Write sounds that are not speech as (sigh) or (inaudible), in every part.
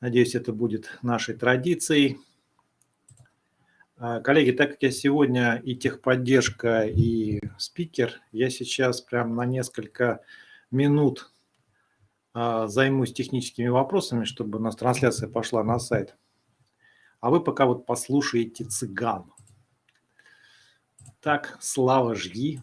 Надеюсь, это будет нашей традицией. А, коллеги, так как я сегодня и техподдержка, и спикер, я сейчас прям на несколько минут а, займусь техническими вопросами, чтобы у нас трансляция пошла на сайт. А вы пока вот послушаете цыган. Так, Слава, жги.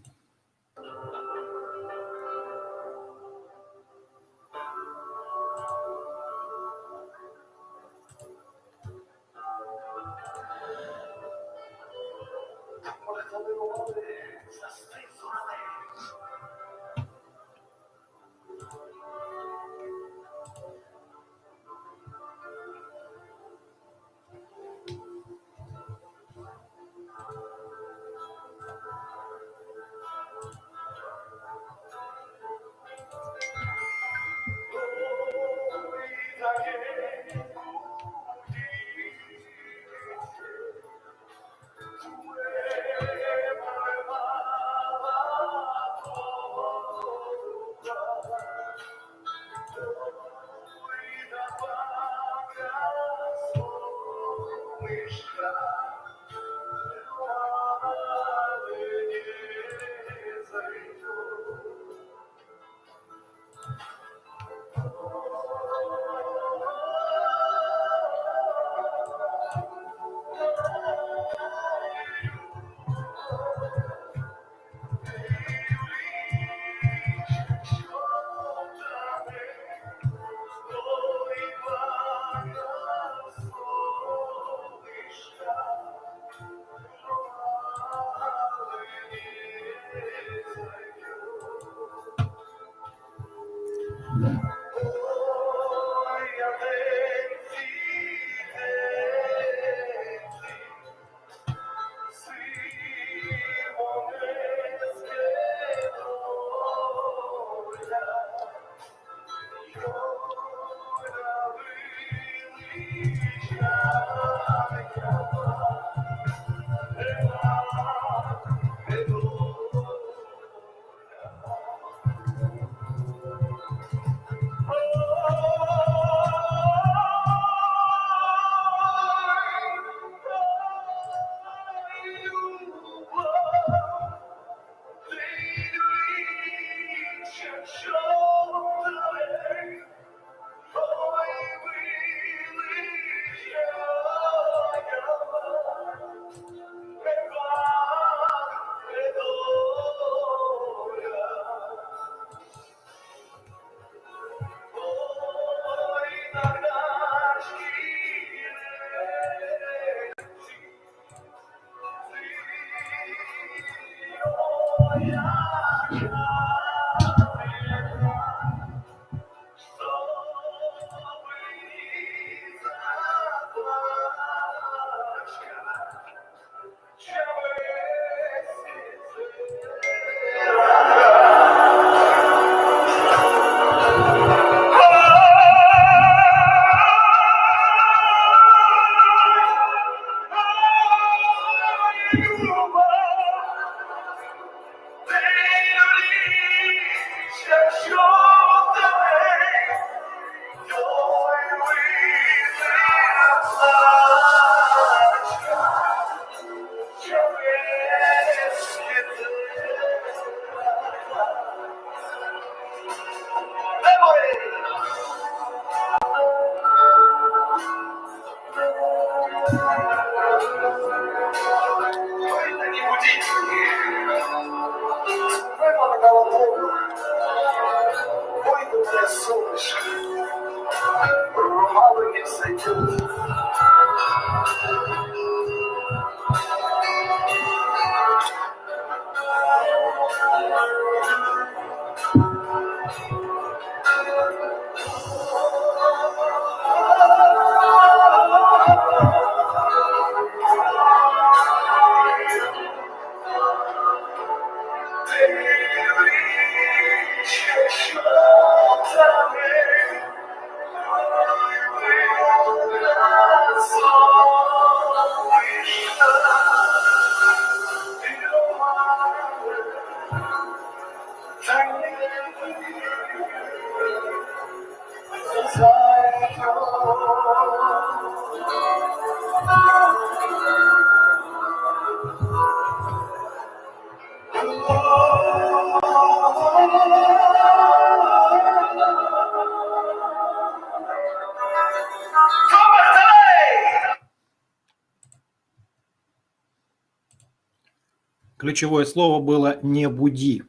Ключевое слово было «не буди».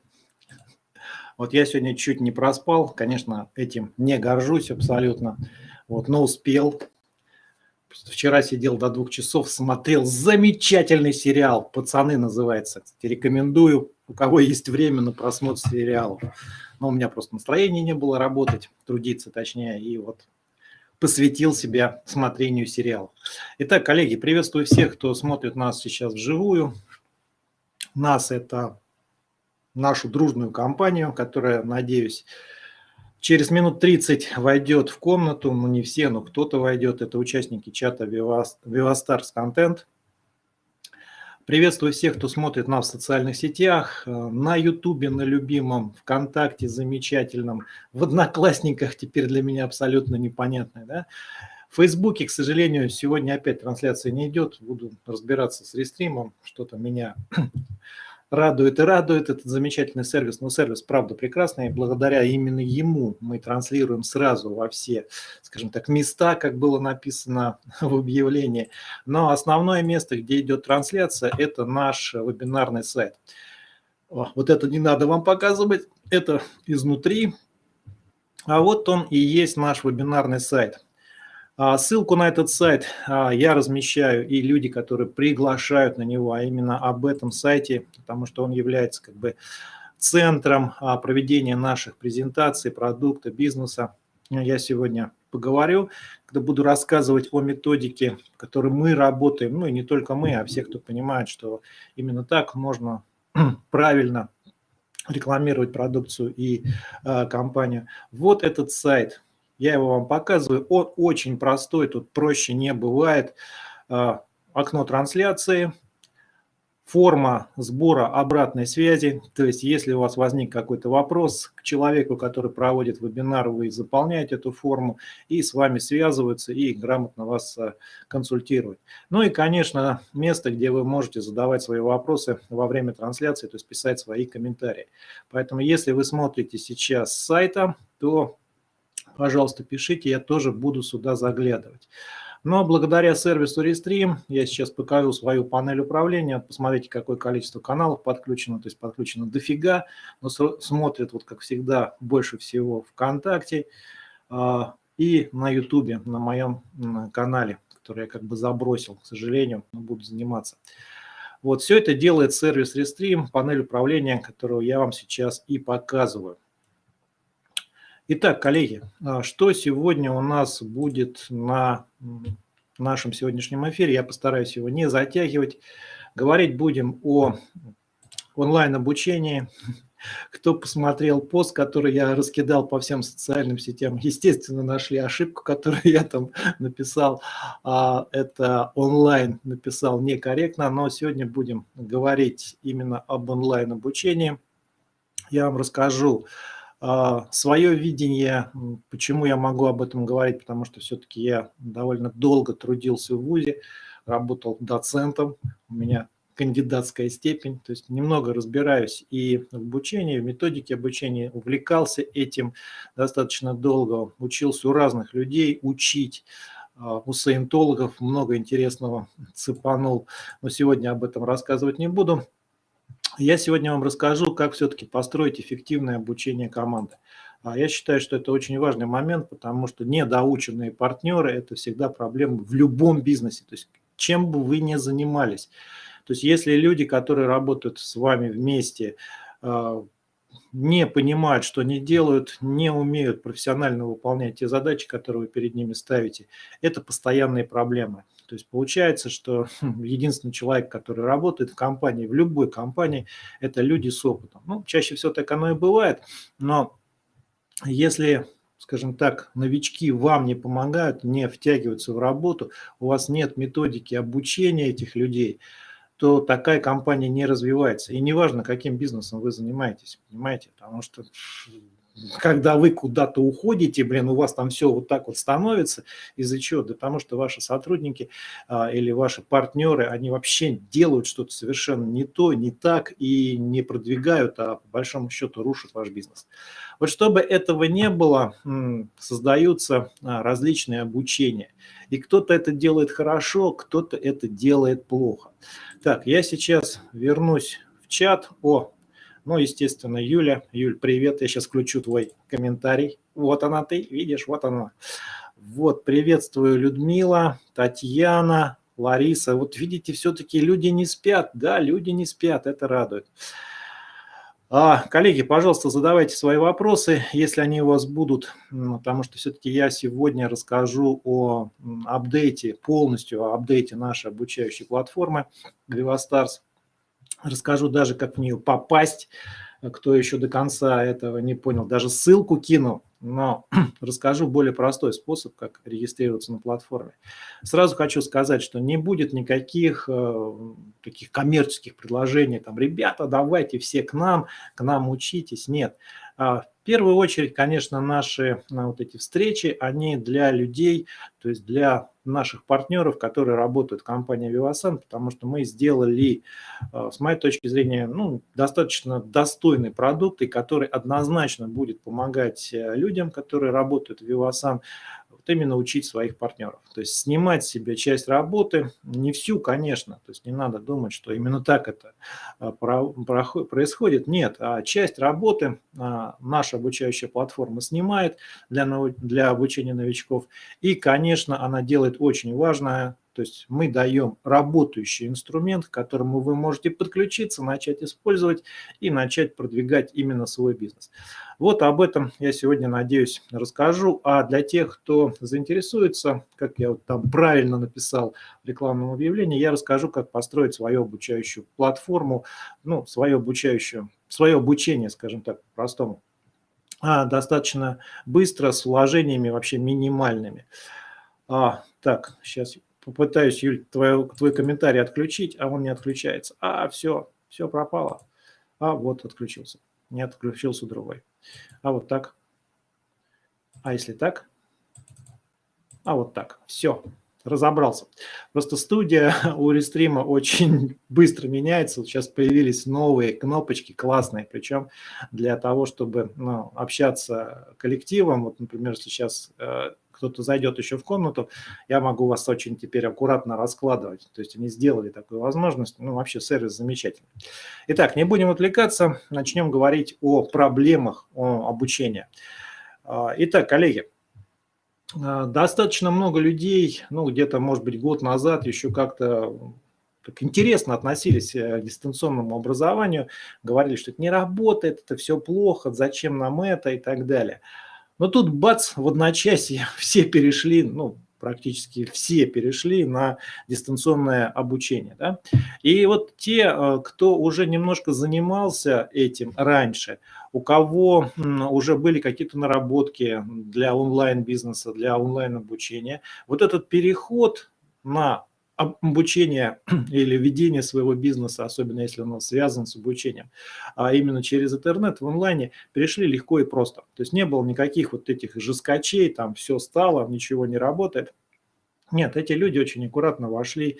Вот я сегодня чуть не проспал, конечно, этим не горжусь абсолютно, вот, но успел. Вчера сидел до двух часов, смотрел замечательный сериал «Пацаны» называется. Кстати, рекомендую, у кого есть время на просмотр сериалов. Но у меня просто настроения не было работать, трудиться точнее, и вот посвятил себя смотрению сериалов. Итак, коллеги, приветствую всех, кто смотрит нас сейчас вживую. Нас это нашу дружную компанию, которая, надеюсь, через минут 30 войдет в комнату, ну не все, но кто-то войдет, это участники чата Vivastars Content. Приветствую всех, кто смотрит нас в социальных сетях, на Ютубе, на любимом, ВКонтакте замечательном, в Одноклассниках теперь для меня абсолютно непонятно. Да? Фейсбуке, к сожалению, сегодня опять трансляция не идет, буду разбираться с рестримом, что-то меня (clears throat) радует и радует этот замечательный сервис. Но сервис, правда, прекрасный. И благодаря именно ему мы транслируем сразу во все, скажем так, места, как было написано (laughs) в объявлении. Но основное место, где идет трансляция, это наш вебинарный сайт. Вот это не надо вам показывать, это изнутри. А вот он и есть наш вебинарный сайт. А, ссылку на этот сайт а, я размещаю, и люди, которые приглашают на него, а именно об этом сайте, потому что он является как бы центром а, проведения наших презентаций, продукта, бизнеса. Я сегодня поговорю, когда буду рассказывать о методике, в которой мы работаем, ну и не только мы, а все, кто понимает, что именно так можно (clears throat) правильно рекламировать продукцию и э, компанию. Вот этот сайт, я его вам показываю. Он очень простой, тут проще не бывает. А, окно трансляции, форма сбора обратной связи. То есть, если у вас возник какой-то вопрос к человеку, который проводит вебинар, вы заполняете эту форму и с вами связываются и грамотно вас а, консультируют. Ну и, конечно, место, где вы можете задавать свои вопросы во время трансляции, то есть писать свои комментарии. Поэтому, если вы смотрите сейчас с сайта, то пожалуйста, пишите, я тоже буду сюда заглядывать. Но благодаря сервису Restream я сейчас покажу свою панель управления. Посмотрите, какое количество каналов подключено. То есть подключено дофига, но смотрят, вот как всегда, больше всего ВКонтакте а, и на Ютубе, на моем канале, который я как бы забросил, к сожалению, но буду заниматься. Вот все это делает сервис Restream, панель управления, которую я вам сейчас и показываю. Итак, коллеги, а что сегодня у нас будет на нашем сегодняшнем эфире? Я постараюсь его не затягивать. Говорить будем о онлайн-обучении. Кто посмотрел пост, который я раскидал по всем социальным сетям, естественно, нашли ошибку, которую я там написал. А, это онлайн написал некорректно, но сегодня будем говорить именно об онлайн-обучении. Я вам расскажу свое видение, почему я могу об этом говорить, потому что все-таки я довольно долго трудился в ВУЗе, работал доцентом, у меня кандидатская степень, то есть немного разбираюсь и в обучении, в методике обучения, увлекался этим достаточно долго, учился у разных людей учить, а, у саентологов много интересного цепанул, но сегодня об этом рассказывать не буду. Я сегодня вам расскажу, как все-таки построить эффективное обучение команды. А я считаю, что это очень важный момент, потому что недоученные партнеры – это всегда проблема в любом бизнесе. То есть чем бы вы ни занимались. То есть если люди, которые работают с вами вместе, а, не понимают, что они делают, не умеют профессионально выполнять те задачи, которые вы перед ними ставите, это постоянные проблемы. То есть получается, что (laughs) единственный человек, который работает в компании, в любой компании, это люди с опытом. Ну, чаще всего так оно и бывает, но если скажем так, новички вам не помогают, не втягиваются в работу, у вас нет методики обучения этих людей, то такая компания не развивается. И неважно, каким бизнесом вы занимаетесь, понимаете, потому что (laughs) когда вы куда-то уходите, блин, у вас там все вот так вот становится. Из-за чего? Да потому что ваши сотрудники а, или ваши партнеры, они вообще делают что-то совершенно не то, не так и не продвигают, а по большому счету рушат ваш бизнес. Вот чтобы этого не было, создаются а, различные обучения. И кто-то это делает хорошо, кто-то это делает плохо. Так, я сейчас вернусь чат. О, ну, естественно, Юля. Юль, привет, я сейчас включу твой комментарий. Вот она ты, видишь, вот она. Вот, приветствую, Людмила, Татьяна, Лариса. Вот видите, все-таки люди не спят. Да, люди не спят, это радует. А, коллеги, пожалуйста, задавайте свои вопросы, если они у вас будут, потому что все-таки я сегодня расскажу о апдейте, полностью о апдейте нашей обучающей платформы VivaStars. Расскажу даже, как в нее попасть, кто еще до конца этого не понял. Даже ссылку кину, но (clears throat) расскажу более простой способ, как регистрироваться на платформе. Сразу хочу сказать, что не будет никаких э, таких коммерческих предложений, там, ребята, давайте все к нам, к нам учитесь. Нет. А, в первую очередь, конечно, наши вот эти встречи, они для людей, то есть для наших партнеров, которые работают в компании Vivasan, потому что мы сделали, а, с моей точки зрения, ну, достаточно достойный продукт, и который однозначно будет помогать э, людям, которые работают в Vivasan, вот именно учить своих партнеров. То есть снимать себе часть работы, не всю, конечно, то есть не надо думать, что именно так это а, происходит. Нет, а часть работы а, наша обучающая платформа снимает для, для обучения новичков. И, конечно, она делает очень важное то есть мы даем работающий инструмент, к которому вы можете подключиться, начать использовать и начать продвигать именно свой бизнес. Вот об этом я сегодня, надеюсь, расскажу. А для тех, кто заинтересуется, как я вот там правильно написал в рекламном объявлении, я расскажу, как построить свою обучающую платформу, ну, свое обучающее, свое обучение, скажем так, по-простому а, достаточно быстро, с вложениями вообще минимальными. А, так, сейчас попытаюсь, Юль, твой, твой комментарий отключить, а он не отключается. А, все, все пропало. А, вот отключился. Не отключился другой. А вот так. А если так? А вот так. Все, разобрался. Просто студия (laughs) у Рестрима очень (laughs) быстро меняется. Сейчас появились новые кнопочки классные, причем для того, чтобы ну, общаться коллективом. Вот, например, если сейчас э, кто-то зайдет еще в комнату, я могу вас очень теперь аккуратно раскладывать. То есть они сделали такую возможность. Ну, вообще сервис замечательный. Итак, не будем отвлекаться, начнем говорить о проблемах о обучения. А, итак, коллеги, а, достаточно много людей, ну, где-то, может быть, год назад еще как-то так интересно относились э, к дистанционному образованию, говорили, что это не работает, это все плохо, зачем нам это и так далее. Но тут бац, в одночасье (laughs) все перешли, ну, практически все перешли на дистанционное обучение. Да? И вот те, э, кто уже немножко занимался этим раньше, у кого уже были какие-то наработки для онлайн-бизнеса, для онлайн-обучения, вот этот переход на обучение (clears throat) или ведение своего бизнеса, особенно если он связан с обучением, а именно через интернет в онлайне, перешли легко и просто. То есть не было никаких вот этих жескачей, там все стало, ничего не работает. Нет, эти люди очень аккуратно вошли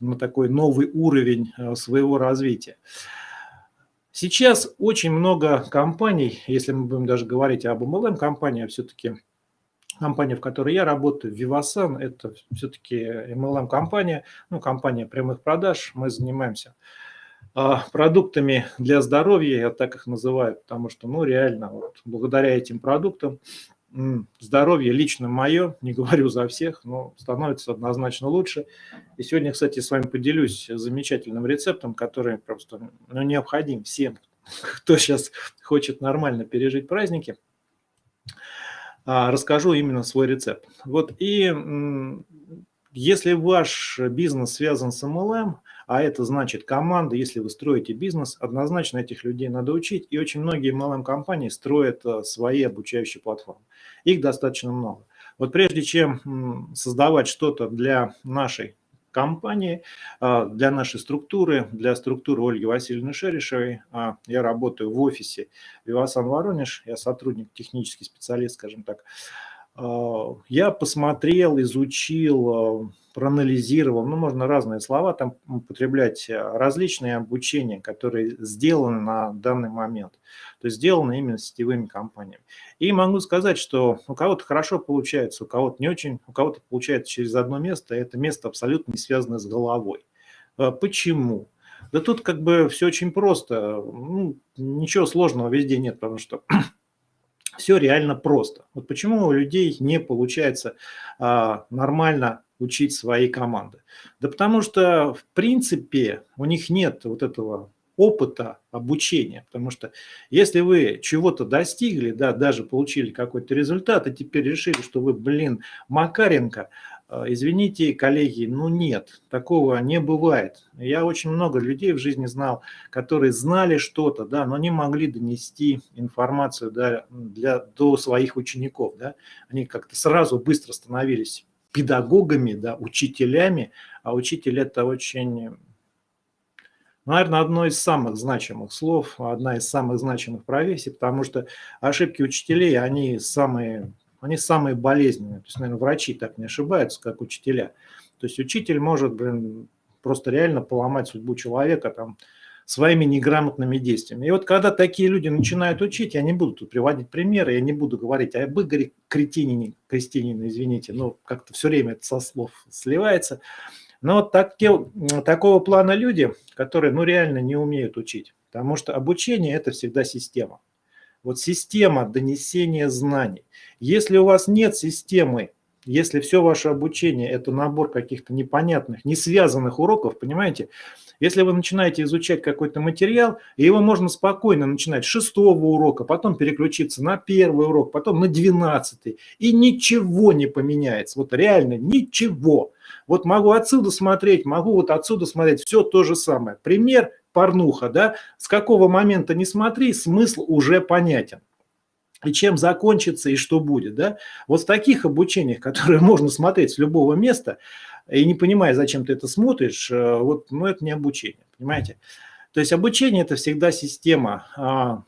на такой новый уровень э, своего развития. Сейчас очень много компаний, если мы будем даже говорить об MLM-компании, все-таки компания, в которой я работаю, Vivasan, это все-таки MLM-компания, ну, компания прямых продаж. Мы занимаемся а, продуктами для здоровья, я так их называю, потому что, ну, реально, вот, благодаря этим продуктам здоровье лично мое, (laughs) не говорю за всех, но становится однозначно лучше. И сегодня, кстати, с вами поделюсь замечательным рецептом, который просто ну, необходим всем, (laughs) кто сейчас хочет нормально пережить праздники – расскажу именно свой рецепт. Вот и если ваш бизнес связан с MLM, а это значит команда, если вы строите бизнес, однозначно этих людей надо учить. И очень многие MLM-компании строят а, свои обучающие платформы. Их достаточно много. Вот прежде чем создавать что-то для нашей компании, а, для нашей структуры, для структуры Ольги Васильевны Шерешевой. А, я работаю в офисе Вивасан Воронеж, я сотрудник, технический специалист, скажем так. А, я посмотрел, изучил, проанализировал, ну, можно разные слова там употреблять, различные обучения, которые сделаны на данный момент то есть сделано именно сетевыми компаниями. И могу сказать, что у кого-то хорошо получается, у кого-то не очень, у кого-то получается через одно место, это место абсолютно не связано с головой. А почему? Да тут как бы все очень просто. Ну, ничего сложного везде нет, потому что (clears throat) все реально просто. Вот почему у людей не получается а, нормально учить свои команды? Да потому что, в принципе, у них нет вот этого опыта обучения. Потому что если вы чего-то достигли, да, даже получили какой-то результат, и теперь решили, что вы, блин, Макаренко, э, извините, коллеги, ну нет, такого не бывает. Я очень много людей в жизни знал, которые знали что-то, да, но не могли донести информацию да, для, до своих учеников. Да. Они как-то сразу быстро становились педагогами, да, учителями, а учитель это очень наверное, одно из самых значимых слов, одна из самых значимых профессий, потому что ошибки учителей, они самые, они самые болезненные. То есть, наверное, врачи так не ошибаются, как учителя. То есть учитель может, блин, просто реально поломать судьбу человека там, своими неграмотными действиями. И вот когда такие люди начинают учить, я не буду тут приводить примеры, я не буду говорить об Игоре Кретинине, Крестинине, извините, но как-то все время это со слов сливается. Но вот так, такого плана люди, которые ну, реально не умеют учить, потому что обучение – это всегда система. Вот система донесения знаний. Если у вас нет системы, если все ваше обучение – это набор каких-то непонятных, не связанных уроков, понимаете, если вы начинаете изучать какой-то материал, его можно спокойно начинать с шестого урока, потом переключиться на первый урок, потом на двенадцатый, и ничего не поменяется. Вот реально ничего. Вот могу отсюда смотреть, могу вот отсюда смотреть, все то же самое. Пример порнуха, да, с какого момента не смотри, смысл уже понятен. И чем закончится, и что будет, да. Вот в таких обучениях, (laughs) которые можно смотреть с любого места, и не понимая, зачем ты это смотришь, э, вот, ну, это не обучение, понимаете. То есть обучение – это всегда система. А,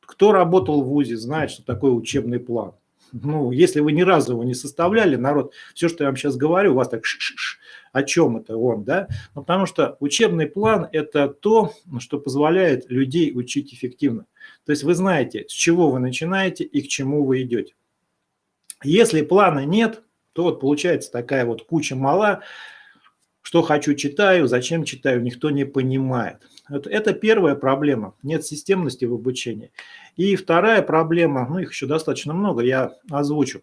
кто работал в ВУЗе, знает, что такое учебный план ну, если вы ни разу его не составляли, народ, все, что я вам сейчас говорю, у вас так ш -ш -ш, о чем это он, да? Ну, потому что учебный план – это то, что позволяет людей учить эффективно. То есть вы знаете, с чего вы начинаете и к чему вы идете. Если плана нет, то вот получается такая вот куча мала, что хочу читаю, зачем читаю, никто не понимает. Это первая проблема, нет системности в обучении. И вторая проблема, ну их еще достаточно много, я озвучу.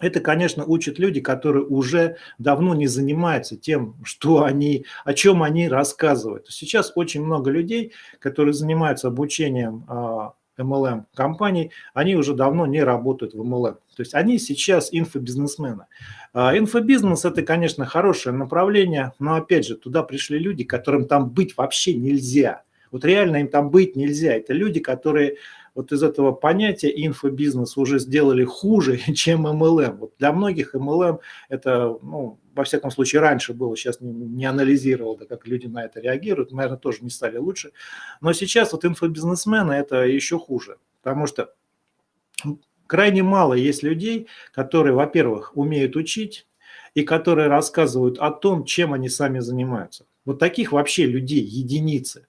Это, конечно, учат люди, которые уже давно не занимаются тем, что они, о чем они рассказывают. Сейчас очень много людей, которые занимаются обучением а, MLM компаний, они уже давно не работают в MLM. То есть они сейчас инфобизнесмены. А, инфобизнес – это, конечно, хорошее направление, но, опять же, туда пришли люди, которым там быть вообще нельзя. Вот реально им там быть нельзя. Это люди, которые вот из этого понятия инфобизнес уже сделали хуже, (laughs) чем MLM. Вот для многих MLM это, ну, во всяком случае, раньше было, сейчас не, не анализировал, да, как люди на это реагируют, наверное, тоже не стали лучше. Но сейчас вот инфобизнесмены это еще хуже, потому что крайне мало есть людей, которые, во-первых, умеют учить, и которые рассказывают о том, чем они сами занимаются. Вот таких вообще людей единицы.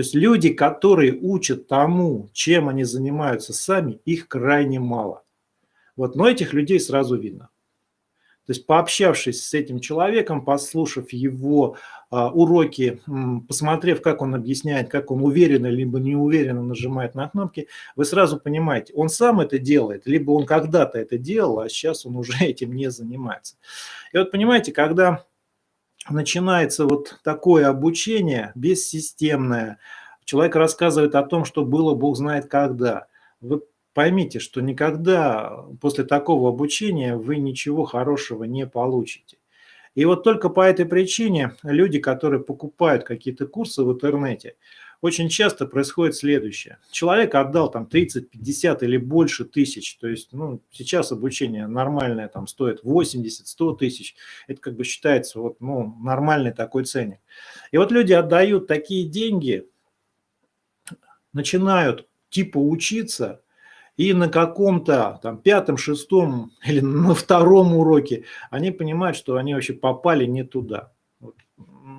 То есть люди, которые учат тому, чем они занимаются сами, их крайне мало. Вот, но этих людей сразу видно. То есть пообщавшись с этим человеком, послушав его а, уроки, посмотрев, как он объясняет, как он уверенно либо неуверенно нажимает на кнопки, вы сразу понимаете, он сам это делает, либо он когда-то это делал, а сейчас он уже (laughs) этим не занимается. И вот понимаете, когда начинается вот такое обучение бессистемное, человек рассказывает о том, что было Бог знает когда, вы поймите, что никогда после такого обучения вы ничего хорошего не получите. И вот только по этой причине люди, которые покупают какие-то курсы в интернете, очень часто происходит следующее. Человек отдал там 30, 50 или больше тысяч. То есть ну, сейчас обучение нормальное там стоит 80, 100 тысяч. Это как бы считается вот, ну, нормальный такой ценник. И вот люди отдают такие деньги, начинают типа учиться, и на каком-то там пятом, шестом или на втором уроке они понимают, что они вообще попали не туда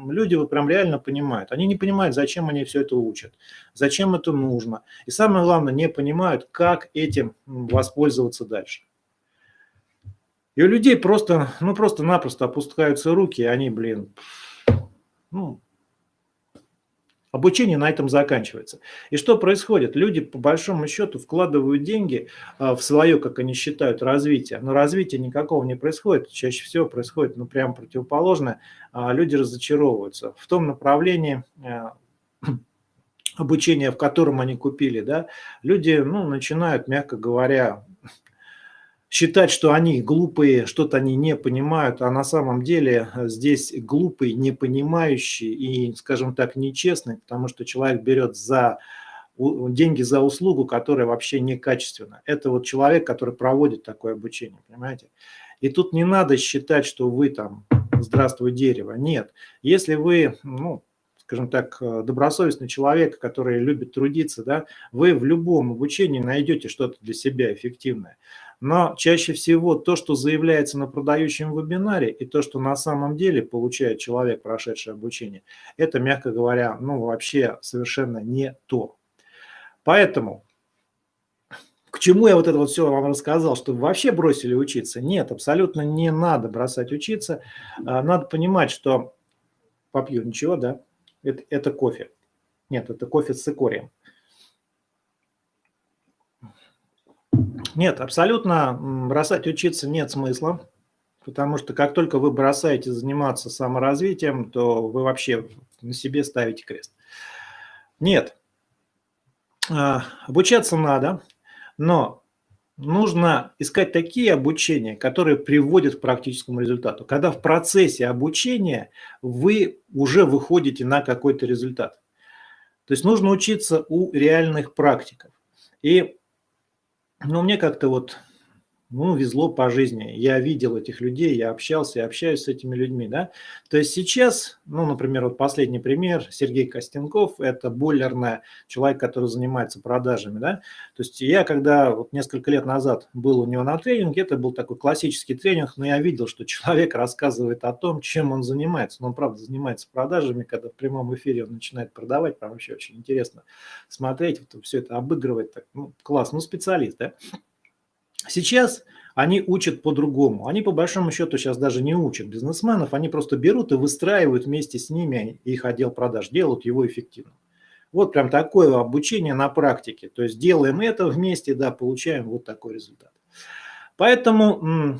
люди вот прям реально понимают. Они не понимают, зачем они все это учат, зачем это нужно. И самое главное, не понимают, как этим воспользоваться дальше. И у людей просто, ну просто-напросто опускаются руки, и они, блин, ну, Обучение на этом заканчивается. И что происходит? Люди по большому счету вкладывают деньги а, в свое, как они считают, развитие. Но развития никакого не происходит. Чаще всего происходит ну, прямо противоположное. А, люди разочаровываются в том направлении а, (clears throat) обучения, в котором они купили. Да? Люди ну, начинают, мягко говоря, считать, что они глупые, что-то они не понимают, а на самом деле э, здесь глупый, не понимающий и, скажем так, нечестный, потому что человек берет за деньги за услугу, которая вообще некачественна. Это вот человек, который проводит такое обучение, понимаете? И тут не надо считать, что вы там «здравствуй, дерево». Нет. Если вы, ну, скажем так, э, добросовестный человек, который любит трудиться, да, вы в любом обучении найдете что-то для себя эффективное. Но чаще всего то, что заявляется на продающем вебинаре, и то, что на самом деле получает человек, прошедший обучение, это, мягко говоря, ну вообще совершенно не то. Поэтому к чему я вот это вот все вам рассказал, что вы вообще бросили учиться? Нет, абсолютно не надо бросать учиться. А, надо понимать, что попью ничего, да, это, это кофе. Нет, это кофе с цикорием. Нет, абсолютно бросать учиться нет смысла, потому что как только вы бросаете заниматься саморазвитием, то вы вообще на себе ставите крест. Нет, а, обучаться надо, но нужно искать такие обучения, которые приводят к практическому результату. Когда в процессе обучения вы уже выходите на какой-то результат. То есть нужно учиться у реальных практиков. И но мне как-то вот ну, везло по жизни. Я видел этих людей, я общался и общаюсь с этими людьми, да. То есть сейчас, ну, например, вот последний пример, Сергей Костенков, это бойлерный человек, который занимается продажами, да. То есть я, когда вот несколько лет назад был у него на тренинге, это был такой классический тренинг, но я видел, что человек рассказывает о том, чем он занимается. Но он, правда, занимается продажами, когда в прямом эфире он начинает продавать, прям вообще очень интересно смотреть, вот все это обыгрывать, так, ну, класс, ну, специалист, да. Сейчас они учат по-другому. Они по большому счету сейчас даже не учат бизнесменов, они просто берут и выстраивают вместе с ними их отдел продаж, делают его эффективным. Вот прям такое обучение на практике. То есть делаем это вместе, да, получаем вот такой результат. Поэтому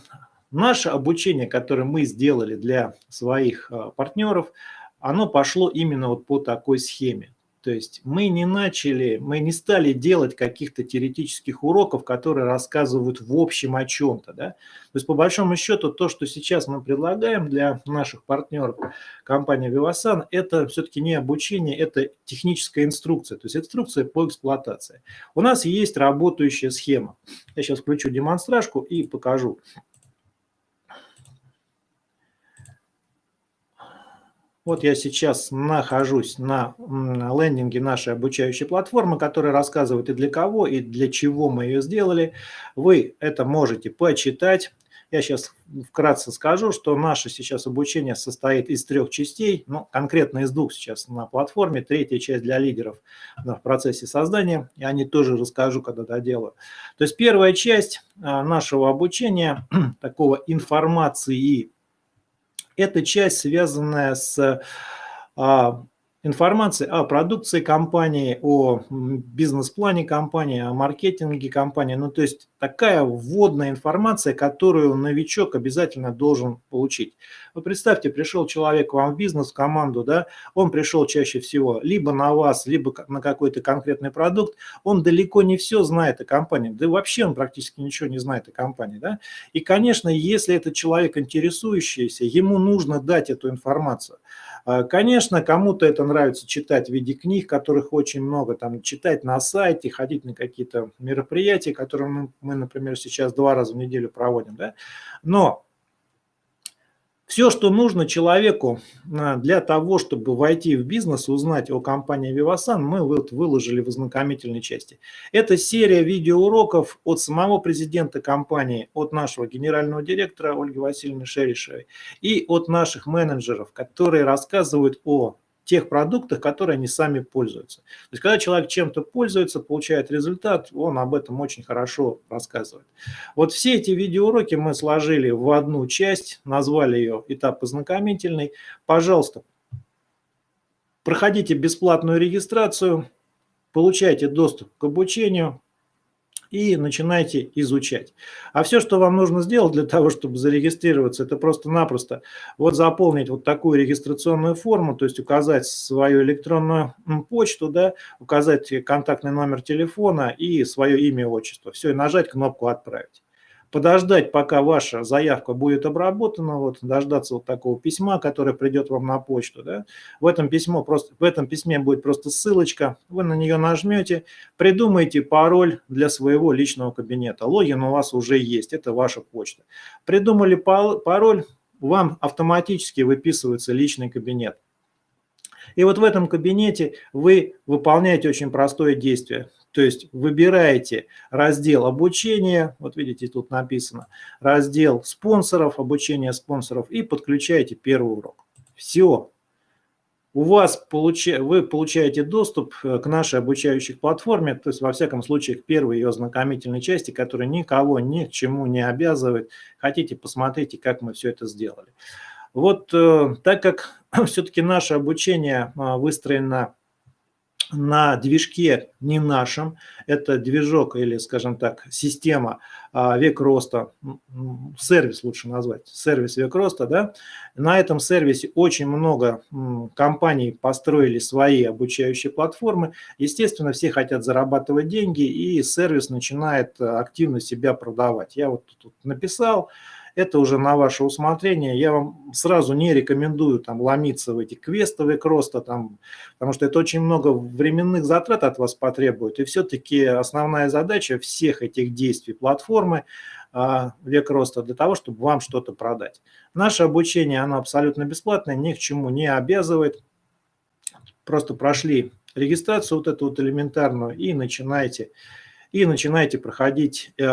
наше обучение, которое мы сделали для своих а, партнеров, оно пошло именно вот по такой схеме. То есть мы не начали, мы не стали делать каких-то теоретических уроков, которые рассказывают в общем о чем-то. Да? То есть по большому счету то, что сейчас мы предлагаем для наших партнеров компании Vivasan, это все-таки не обучение, это техническая инструкция, то есть инструкция по эксплуатации. У нас есть работающая схема. Я сейчас включу демонстражку и покажу. Вот я сейчас нахожусь на лендинге нашей обучающей платформы, которая рассказывает и для кого, и для чего мы ее сделали. Вы это можете почитать. Я сейчас вкратце скажу, что наше сейчас обучение состоит из трех частей, ну, конкретно из двух сейчас на платформе. Третья часть для лидеров в процессе создания, и они тоже расскажу, когда доделаю. То есть первая часть а, нашего обучения, (clears throat) такого информации это часть, связанная с а, информации о продукции компании, о бизнес-плане компании, о маркетинге компании. Ну, то есть такая вводная информация, которую новичок обязательно должен получить. Вы представьте, пришел человек к вам в бизнес, в команду, да, он пришел чаще всего либо на вас, либо на какой-то конкретный продукт, он далеко не все знает о компании, да вообще он практически ничего не знает о компании, да. И, конечно, если это человек интересующийся, ему нужно дать эту информацию. А, конечно, кому-то это нравится читать в виде книг, которых очень много, там, читать на сайте, ходить на какие-то мероприятия, которые мы, например, сейчас два раза в неделю проводим, да, но все, что нужно человеку а, для того, чтобы войти в бизнес, узнать о компании Vivasan, мы вот выложили в ознакомительной части. Это серия видеоуроков от самого президента компании, от нашего генерального директора Ольги Васильевны Шеришевой и от наших менеджеров, которые рассказывают о тех продуктах, которые они сами пользуются. То есть, когда человек чем-то пользуется, получает результат, он об этом очень хорошо рассказывает. Вот все эти видеоуроки мы сложили в одну часть, назвали ее «Этап ознакомительный». Пожалуйста, проходите бесплатную регистрацию, получайте доступ к обучению, и начинайте изучать. А все, что вам нужно сделать для того, чтобы зарегистрироваться, это просто-напросто вот заполнить вот такую регистрационную форму, то есть указать свою электронную почту, да, указать контактный номер телефона и свое имя и отчество. Все, и нажать кнопку «Отправить» подождать, пока ваша заявка будет обработана, вот, дождаться вот такого письма, которое придет вам на почту. Да? В, этом письмо просто, в этом письме будет просто ссылочка, вы на нее нажмете, придумайте пароль для своего личного кабинета. Логин у вас уже есть, это ваша почта. Придумали пароль, вам автоматически выписывается личный кабинет. И вот в этом кабинете вы выполняете очень простое действие. То есть выбираете раздел обучения, вот видите, тут написано, раздел спонсоров, обучение спонсоров и подключаете первый урок. Все. У вас получа... вы получаете доступ э, к нашей обучающей платформе, то есть во всяком случае к первой ее знакомительной части, которая никого ни к чему не обязывает. Хотите, посмотрите, как мы все это сделали. Вот э, так как (clears throat) все-таки наше обучение э, выстроено на движке не нашем, это движок или, скажем так, система а, век роста, сервис лучше назвать, сервис век роста, да, на этом сервисе очень много компаний построили свои обучающие платформы, естественно, все хотят зарабатывать деньги, и сервис начинает активно себя продавать. Я вот тут написал, это уже на ваше усмотрение. Я вам сразу не рекомендую там ломиться в эти квестовые кроста, там, потому что это очень много временных затрат от вас потребует. И все-таки основная задача всех этих действий платформы а, век роста для того, чтобы вам что-то продать. Наше обучение, оно абсолютно бесплатное, ни к чему не обязывает. Просто прошли регистрацию вот эту вот элементарную и начинаете, и начинаете проходить э,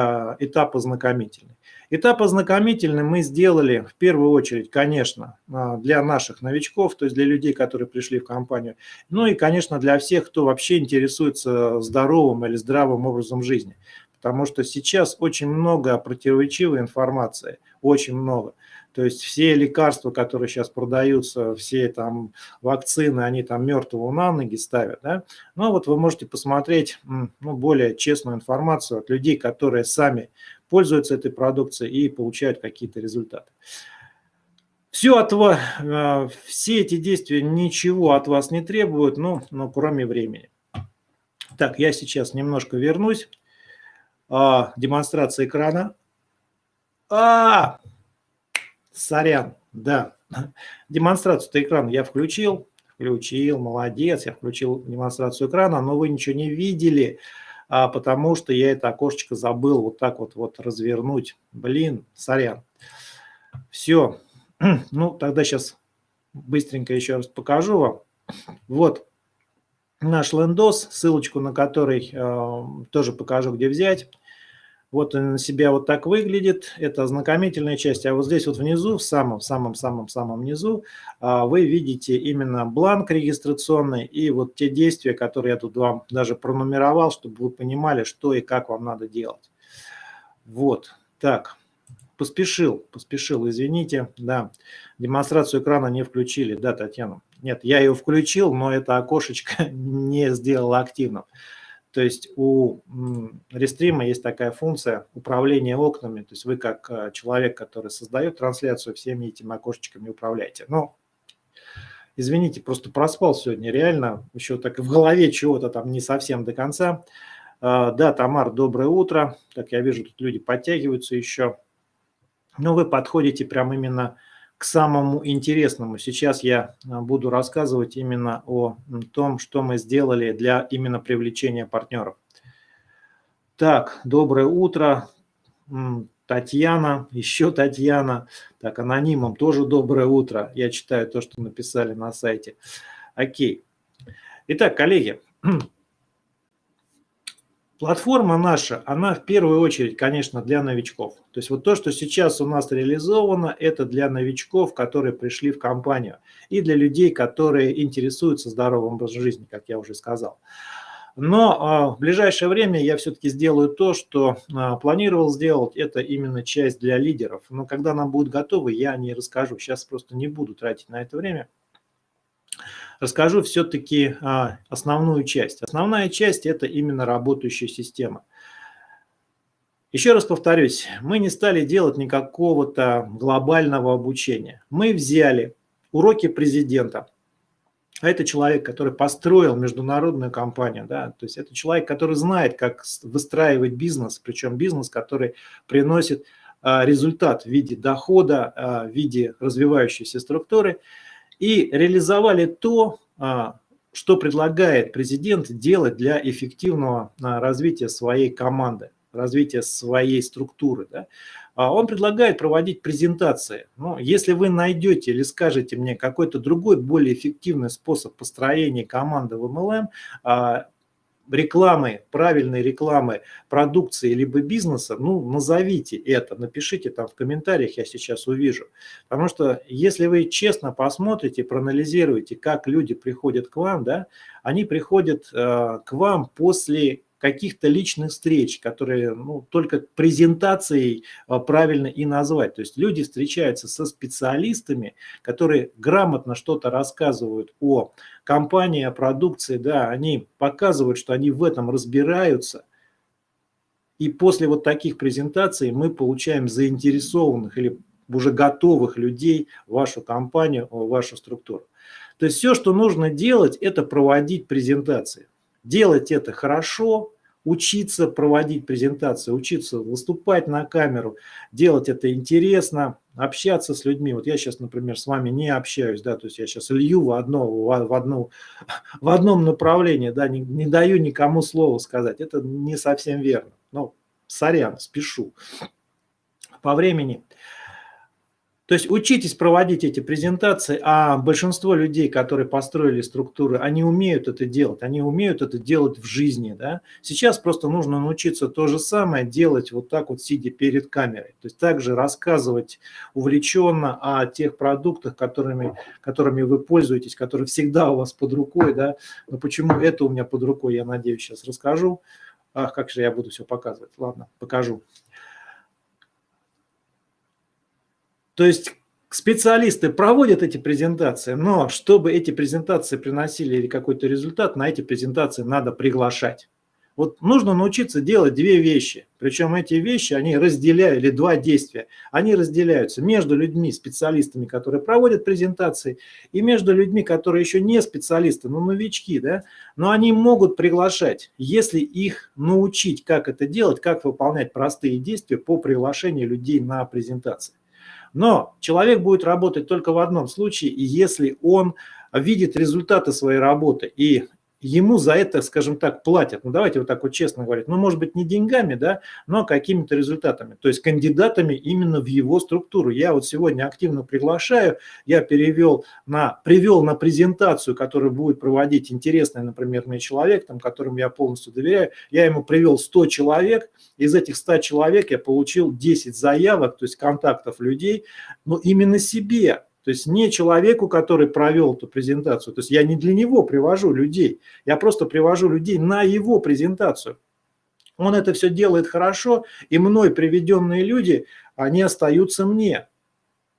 этап ознакомительный. Этап ознакомительный мы сделали в первую очередь, конечно, а, для наших новичков, то есть для людей, которые пришли в компанию, ну и, конечно, для всех, кто вообще интересуется здоровым или здравым образом жизни. Потому что сейчас очень много противоречивой информации, очень много. То есть все лекарства, которые сейчас продаются, все там вакцины, они там мертвого на ноги ставят. Да? Но вот вы можете посмотреть ну, более честную информацию от людей, которые сами пользуются этой продукцией и получают какие-то результаты. Все от вас, э, все эти действия ничего от вас не требуют, ну, ну, кроме времени. Так, я сейчас немножко вернусь. А, демонстрация экрана. А, сорян, да. Демонстрацию экрана я включил. Включил, молодец, я включил демонстрацию экрана, но вы ничего не видели а, потому что я это окошечко забыл вот так вот, вот развернуть. Блин, сорян. Все. (clears throat) Ну, тогда сейчас быстренько еще раз покажу вам. Вот наш лендос, ссылочку на который э, тоже покажу, где взять. Вот он на себя вот так выглядит, это ознакомительная часть. А вот здесь вот внизу, в самом-самом-самом-самом низу, а, вы видите именно бланк регистрационный и вот те действия, которые я тут вам даже пронумеровал, чтобы вы понимали, что и как вам надо делать. Вот, так, поспешил, поспешил, извините, да, демонстрацию экрана не включили, да, Татьяна? Нет, я ее включил, но это окошечко (laughs) не сделало активным. То есть у рестрима есть такая функция управления окнами. То есть вы как э, человек, который создает трансляцию, всеми этими окошечками управляете. Но, извините, просто проспал сегодня реально. Еще так в голове чего-то там не совсем до конца. А, да, Тамар, доброе утро. Так, я вижу, тут люди подтягиваются еще. Но вы подходите прям именно к самому интересному. Сейчас я а, буду рассказывать именно о том, что мы сделали для именно привлечения партнеров. Так, доброе утро, Татьяна, (laughs) еще Татьяна. Так, анонимом тоже доброе утро. Я читаю то, что написали на сайте. Окей. Итак, коллеги, (clears throat) Платформа наша, она в первую очередь, конечно, для новичков. То есть вот то, что сейчас у нас реализовано, это для новичков, которые пришли в компанию, и для людей, которые интересуются здоровым образом жизни, как я уже сказал. Но а, в ближайшее время я все-таки сделаю то, что а, планировал сделать, это именно часть для лидеров. Но когда нам будет готовы, я не расскажу. Сейчас просто не буду тратить на это время. Расскажу все-таки а, основную часть. Основная часть – это именно работающая система. Еще раз повторюсь, мы не стали делать никакого-то глобального обучения. Мы взяли уроки президента, а это человек, который построил международную компанию, да, то есть это человек, который знает, как выстраивать бизнес, причем бизнес, который приносит а, результат в виде дохода, а, в виде развивающейся структуры, и реализовали то, а, что предлагает президент делать для эффективного развития своей команды, развития своей структуры. Да. Он предлагает проводить презентации. Но если вы найдете или скажете мне какой-то другой, более эффективный способ построения команды в MLM, рекламы, правильной рекламы продукции либо бизнеса, ну, назовите это, напишите там в комментариях, я сейчас увижу. Потому что если вы честно посмотрите, проанализируете, как люди приходят к вам, да, они приходят э, к вам после каких-то личных встреч, которые ну, только презентацией а, правильно и назвать. То есть люди встречаются со специалистами, которые грамотно что-то рассказывают о компании, о продукции, да, они показывают, что они в этом разбираются. И после вот таких презентаций мы получаем заинтересованных или уже готовых людей в вашу компанию, в вашу структуру. То есть все, что нужно делать, это проводить презентации делать это хорошо, учиться проводить презентации, учиться выступать на камеру, делать это интересно, общаться с людьми. Вот я сейчас, например, с вами не общаюсь, да, то есть я сейчас лью в, одно, в, одно, (laughs) в одном направлении, да, не, не даю никому слова сказать. Это не совсем верно. Ну, сорян, спешу. По времени то есть учитесь проводить эти презентации, а большинство людей, которые построили структуры, они умеют это делать, они умеют это делать в жизни. Да? Сейчас просто нужно научиться то же самое делать вот так вот, сидя перед камерой. То есть также рассказывать увлеченно о тех продуктах, которыми, которыми вы пользуетесь, которые всегда у вас под рукой. Да? Но почему это у меня под рукой, я надеюсь, сейчас расскажу. Ах, как же я буду все показывать. Ладно, покажу. То есть специалисты проводят эти презентации, но чтобы эти презентации приносили какой-то результат, на эти презентации надо приглашать. Вот нужно научиться делать две вещи. Причем эти вещи, они разделяют, или два действия, они разделяются между людьми, специалистами, которые проводят презентации, и между людьми, которые еще не специалисты, но новички, да, но они могут приглашать, если их научить, как это делать, как выполнять простые действия по приглашению людей на презентации. Но человек будет работать только в одном случае, если он видит результаты своей работы. И ему за это, скажем так, платят. Ну, давайте вот так вот честно говорить. Ну, может быть, не деньгами, да, но какими-то результатами. То есть кандидатами именно в его структуру. Я вот сегодня активно приглашаю, я перевел на, привел на презентацию, которую будет проводить интересный, например, мне человек, там, которому я полностью доверяю. Я ему привел 100 человек, из этих 100 человек я получил 10 заявок, то есть контактов людей, но именно себе то есть не человеку, который провел эту презентацию. То есть я не для него привожу людей, я просто привожу людей на его презентацию. Он это все делает хорошо, и мной приведенные люди, они остаются мне.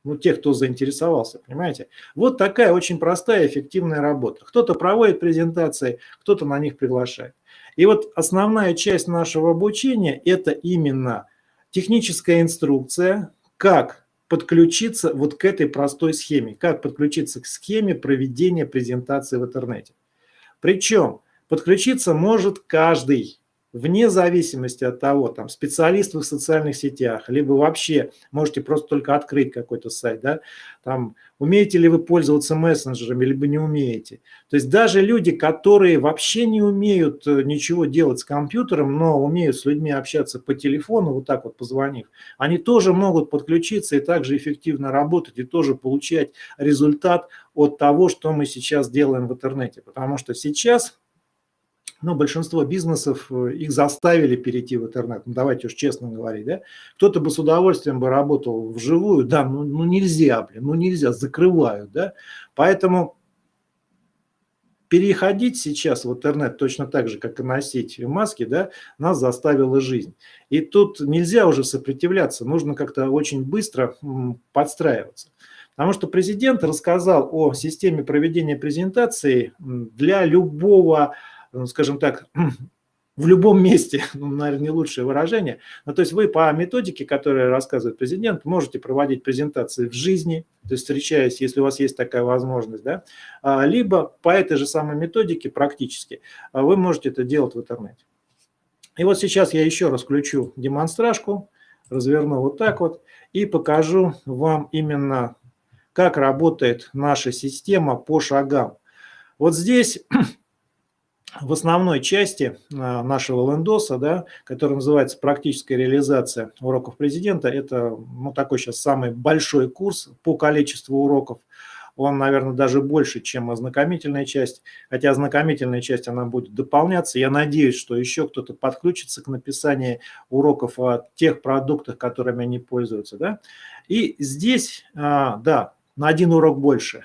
Ну, те, кто заинтересовался, понимаете? Вот такая очень простая, эффективная работа. Кто-то проводит презентации, кто-то на них приглашает. И вот основная часть нашего обучения – это именно техническая инструкция, как подключиться вот к этой простой схеме. Как подключиться к схеме проведения презентации в интернете. Причем подключиться может каждый вне зависимости от того, там, специалист в социальных сетях, либо вообще можете просто только открыть какой-то сайт, да, там, умеете ли вы пользоваться мессенджерами, либо не умеете. То есть даже люди, которые вообще не умеют э, ничего делать с компьютером, но умеют с людьми общаться по телефону, вот так вот позвонив, они тоже могут подключиться и также эффективно работать, и тоже получать результат от того, что мы сейчас делаем в интернете. Потому что сейчас но большинство бизнесов, э, их заставили перейти в интернет, ну, давайте уж честно говорить, да, кто-то бы с удовольствием бы работал вживую, да, ну, ну нельзя, блин, ну нельзя, закрывают, да, поэтому переходить сейчас в интернет точно так же, как и носить маски, да, нас заставила жизнь. И тут нельзя уже сопротивляться, нужно как-то очень быстро подстраиваться. Потому что президент рассказал о системе проведения презентации для любого, скажем так, (clears throat) в любом месте, (laughs) ну, наверное, не лучшее выражение. Но то есть вы по методике, которую рассказывает президент, можете проводить презентации в жизни, то есть встречаясь, если у вас есть такая возможность, да, а, либо по этой же самой методике практически а, вы можете это делать в интернете. И вот сейчас я еще раз включу демонстражку, разверну вот так вот и покажу вам именно, как работает наша система по шагам. Вот здесь (clears throat) в основной части а, нашего лендоса, да, который называется «Практическая реализация уроков президента», это ну, такой сейчас самый большой курс по количеству уроков. Он, наверное, даже больше, чем ознакомительная часть. Хотя ознакомительная часть, она будет дополняться. Я надеюсь, что еще кто-то подключится к написанию уроков о тех продуктах, которыми они пользуются. Да? И здесь, а, да, на один урок больше.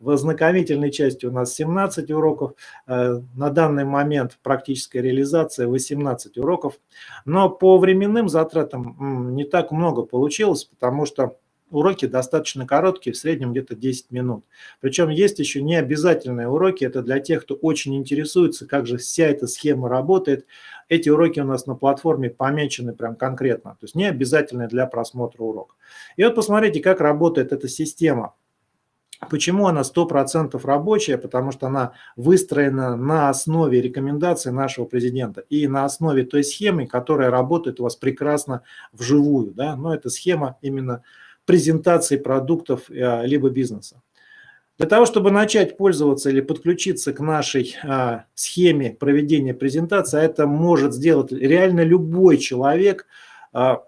В ознакомительной части у нас 17 уроков, э, на данный момент практическая реализация 18 уроков. Но по временным затратам не так много получилось, потому что уроки достаточно короткие, в среднем где-то 10 минут. Причем есть еще не обязательные уроки, это для тех, кто очень интересуется, как же вся эта схема работает. Эти уроки у нас на платформе помечены прям конкретно, то есть не обязательные для просмотра урока. И вот посмотрите, как работает эта система. Почему она 100% рабочая? Потому что она выстроена на основе рекомендаций нашего президента и на основе той схемы, которая работает у вас прекрасно вживую. Да? Но это схема именно презентации продуктов э, либо бизнеса. Для того, чтобы начать пользоваться или подключиться к нашей а, схеме проведения презентации, а это может сделать реально любой человек а,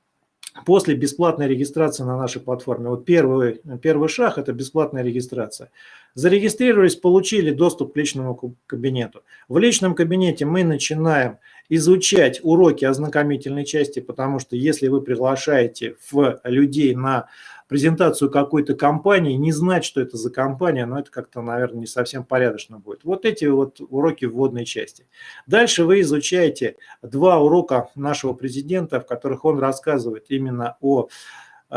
(clears throat) после бесплатной регистрации на нашей платформе. Вот первый, первый шаг – это бесплатная регистрация. Зарегистрировались, получили доступ к личному кабинету. В личном кабинете мы начинаем изучать уроки ознакомительной части, потому что если вы приглашаете в людей на презентацию какой-то компании, не знать, что это за компания, но это как-то, наверное, не совсем порядочно будет. Вот эти вот уроки вводной части. Дальше вы изучаете два урока нашего президента, в которых он рассказывает именно о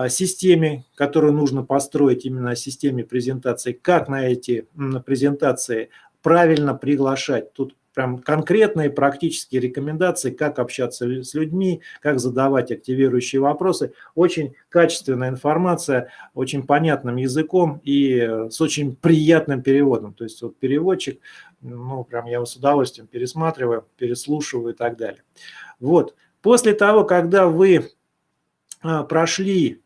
системе, которую нужно построить, именно о системе презентации, как на эти презентации правильно приглашать. Тут прям конкретные практические рекомендации, как общаться с людьми, как задавать активирующие вопросы. Очень качественная информация, очень понятным языком и с очень приятным переводом. То есть вот переводчик, ну прям я его с удовольствием пересматриваю, переслушиваю и так далее. Вот. После того, когда вы а, прошли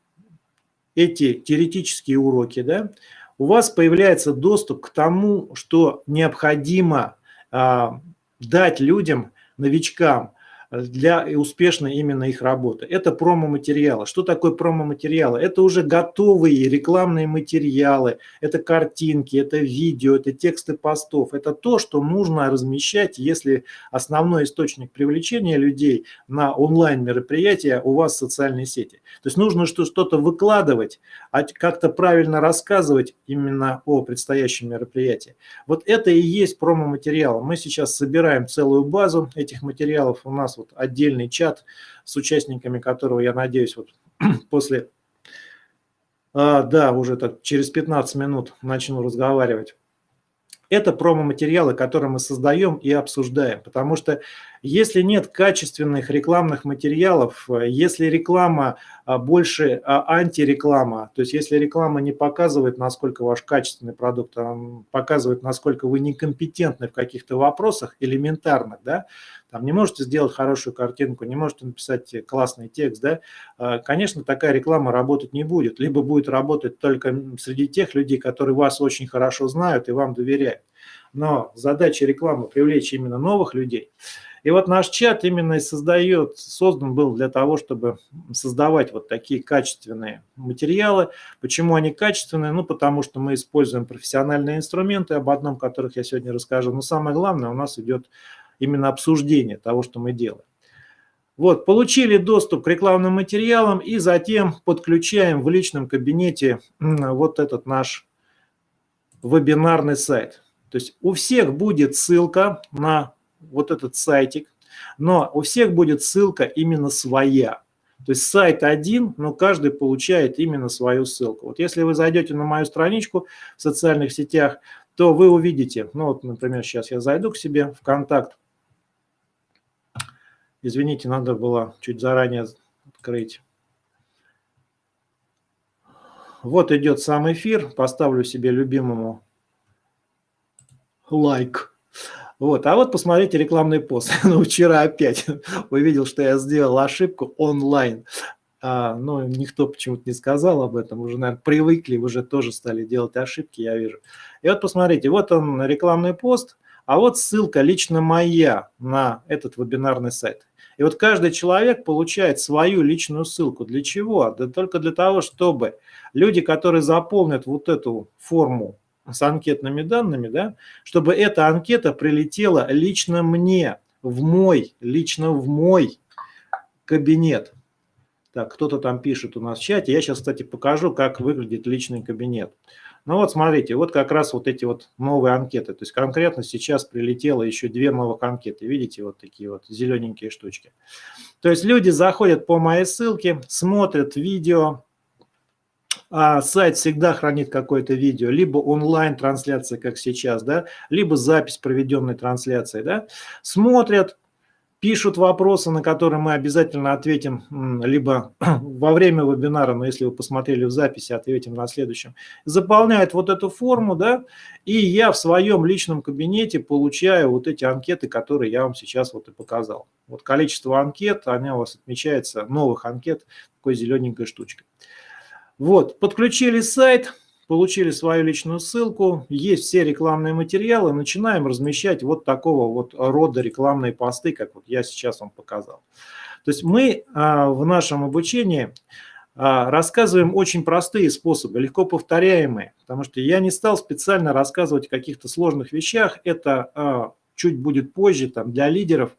эти теоретические уроки, да, у вас появляется доступ к тому, что необходимо дать людям, новичкам, для успешной именно их работы. Это промо-материалы. Что такое промо-материалы? Это уже готовые рекламные материалы, это картинки, это видео, это тексты постов. Это то, что нужно размещать, если основной источник привлечения людей на онлайн-мероприятия у вас в социальной сети. То есть нужно что-то выкладывать, а как-то правильно рассказывать именно о предстоящем мероприятии. Вот это и есть промо-материал. Мы сейчас собираем целую базу этих материалов. У нас вот отдельный чат с участниками которого, я надеюсь, вот (clears throat) после, а, да, уже так через 15 минут начну разговаривать. Это промо-материалы, которые мы создаем и обсуждаем, потому что если нет качественных рекламных материалов, если реклама а, больше а, антиреклама, то есть если реклама не показывает, насколько ваш качественный продукт, а показывает, насколько вы некомпетентны в каких-то вопросах элементарных, да, там не можете сделать хорошую картинку, не можете написать классный текст, да, конечно, такая реклама работать не будет, либо будет работать только среди тех людей, которые вас очень хорошо знают и вам доверяют. Но задача рекламы – привлечь именно новых людей. И вот наш чат именно и создает, создан был для того, чтобы создавать вот такие качественные материалы. Почему они качественные? Ну, потому что мы используем профессиональные инструменты, об одном которых я сегодня расскажу. Но самое главное, у нас идет именно обсуждение того, что мы делаем. Вот, получили доступ к рекламным материалам и затем подключаем в личном кабинете вот этот наш вебинарный сайт. То есть у всех будет ссылка на вот этот сайтик, но у всех будет ссылка именно своя. То есть сайт один, но каждый получает именно свою ссылку. Вот если вы зайдете на мою страничку в социальных сетях, то вы увидите, ну вот, например, сейчас я зайду к себе в контакт. Извините, надо было чуть заранее открыть. Вот идет сам эфир. Поставлю себе любимому лайк. Вот, а вот посмотрите рекламный пост. (laughs) ну, вчера опять (laughs) увидел, что я сделал ошибку онлайн. А, но никто почему-то не сказал об этом. Уже, наверное, привыкли, уже тоже стали делать ошибки, я вижу. И вот посмотрите, вот он рекламный пост, а вот ссылка лично моя на этот вебинарный сайт. И вот каждый человек получает свою личную ссылку. Для чего? Да только для того, чтобы люди, которые заполнят вот эту форму с анкетными данными, да, чтобы эта анкета прилетела лично мне, в мой, лично в мой кабинет. Так, кто-то там пишет у нас в чате. Я сейчас, кстати, покажу, как выглядит личный кабинет. Ну вот смотрите, вот как раз вот эти вот новые анкеты. То есть конкретно сейчас прилетело еще две новых анкеты. Видите, вот такие вот зелененькие штучки. То есть люди заходят по моей ссылке, смотрят видео, а сайт всегда хранит какое-то видео, либо онлайн-трансляция, как сейчас, да, либо запись проведенной трансляции, да, смотрят, пишут вопросы, на которые мы обязательно ответим либо (clears throat) во время вебинара, но если вы посмотрели в записи, ответим на следующем. Заполняют вот эту форму, да, и я в своем личном кабинете получаю вот эти анкеты, которые я вам сейчас вот и показал. Вот количество анкет, они у вас отмечается, новых анкет, такой зелененькой штучкой. Вот, подключили сайт, получили свою личную ссылку, есть все рекламные материалы, начинаем размещать вот такого вот рода рекламные посты, как вот я сейчас вам показал. То есть мы а, в нашем обучении а, рассказываем очень простые способы, легко повторяемые, потому что я не стал специально рассказывать о каких-то сложных вещах, это а, чуть будет позже там, для лидеров,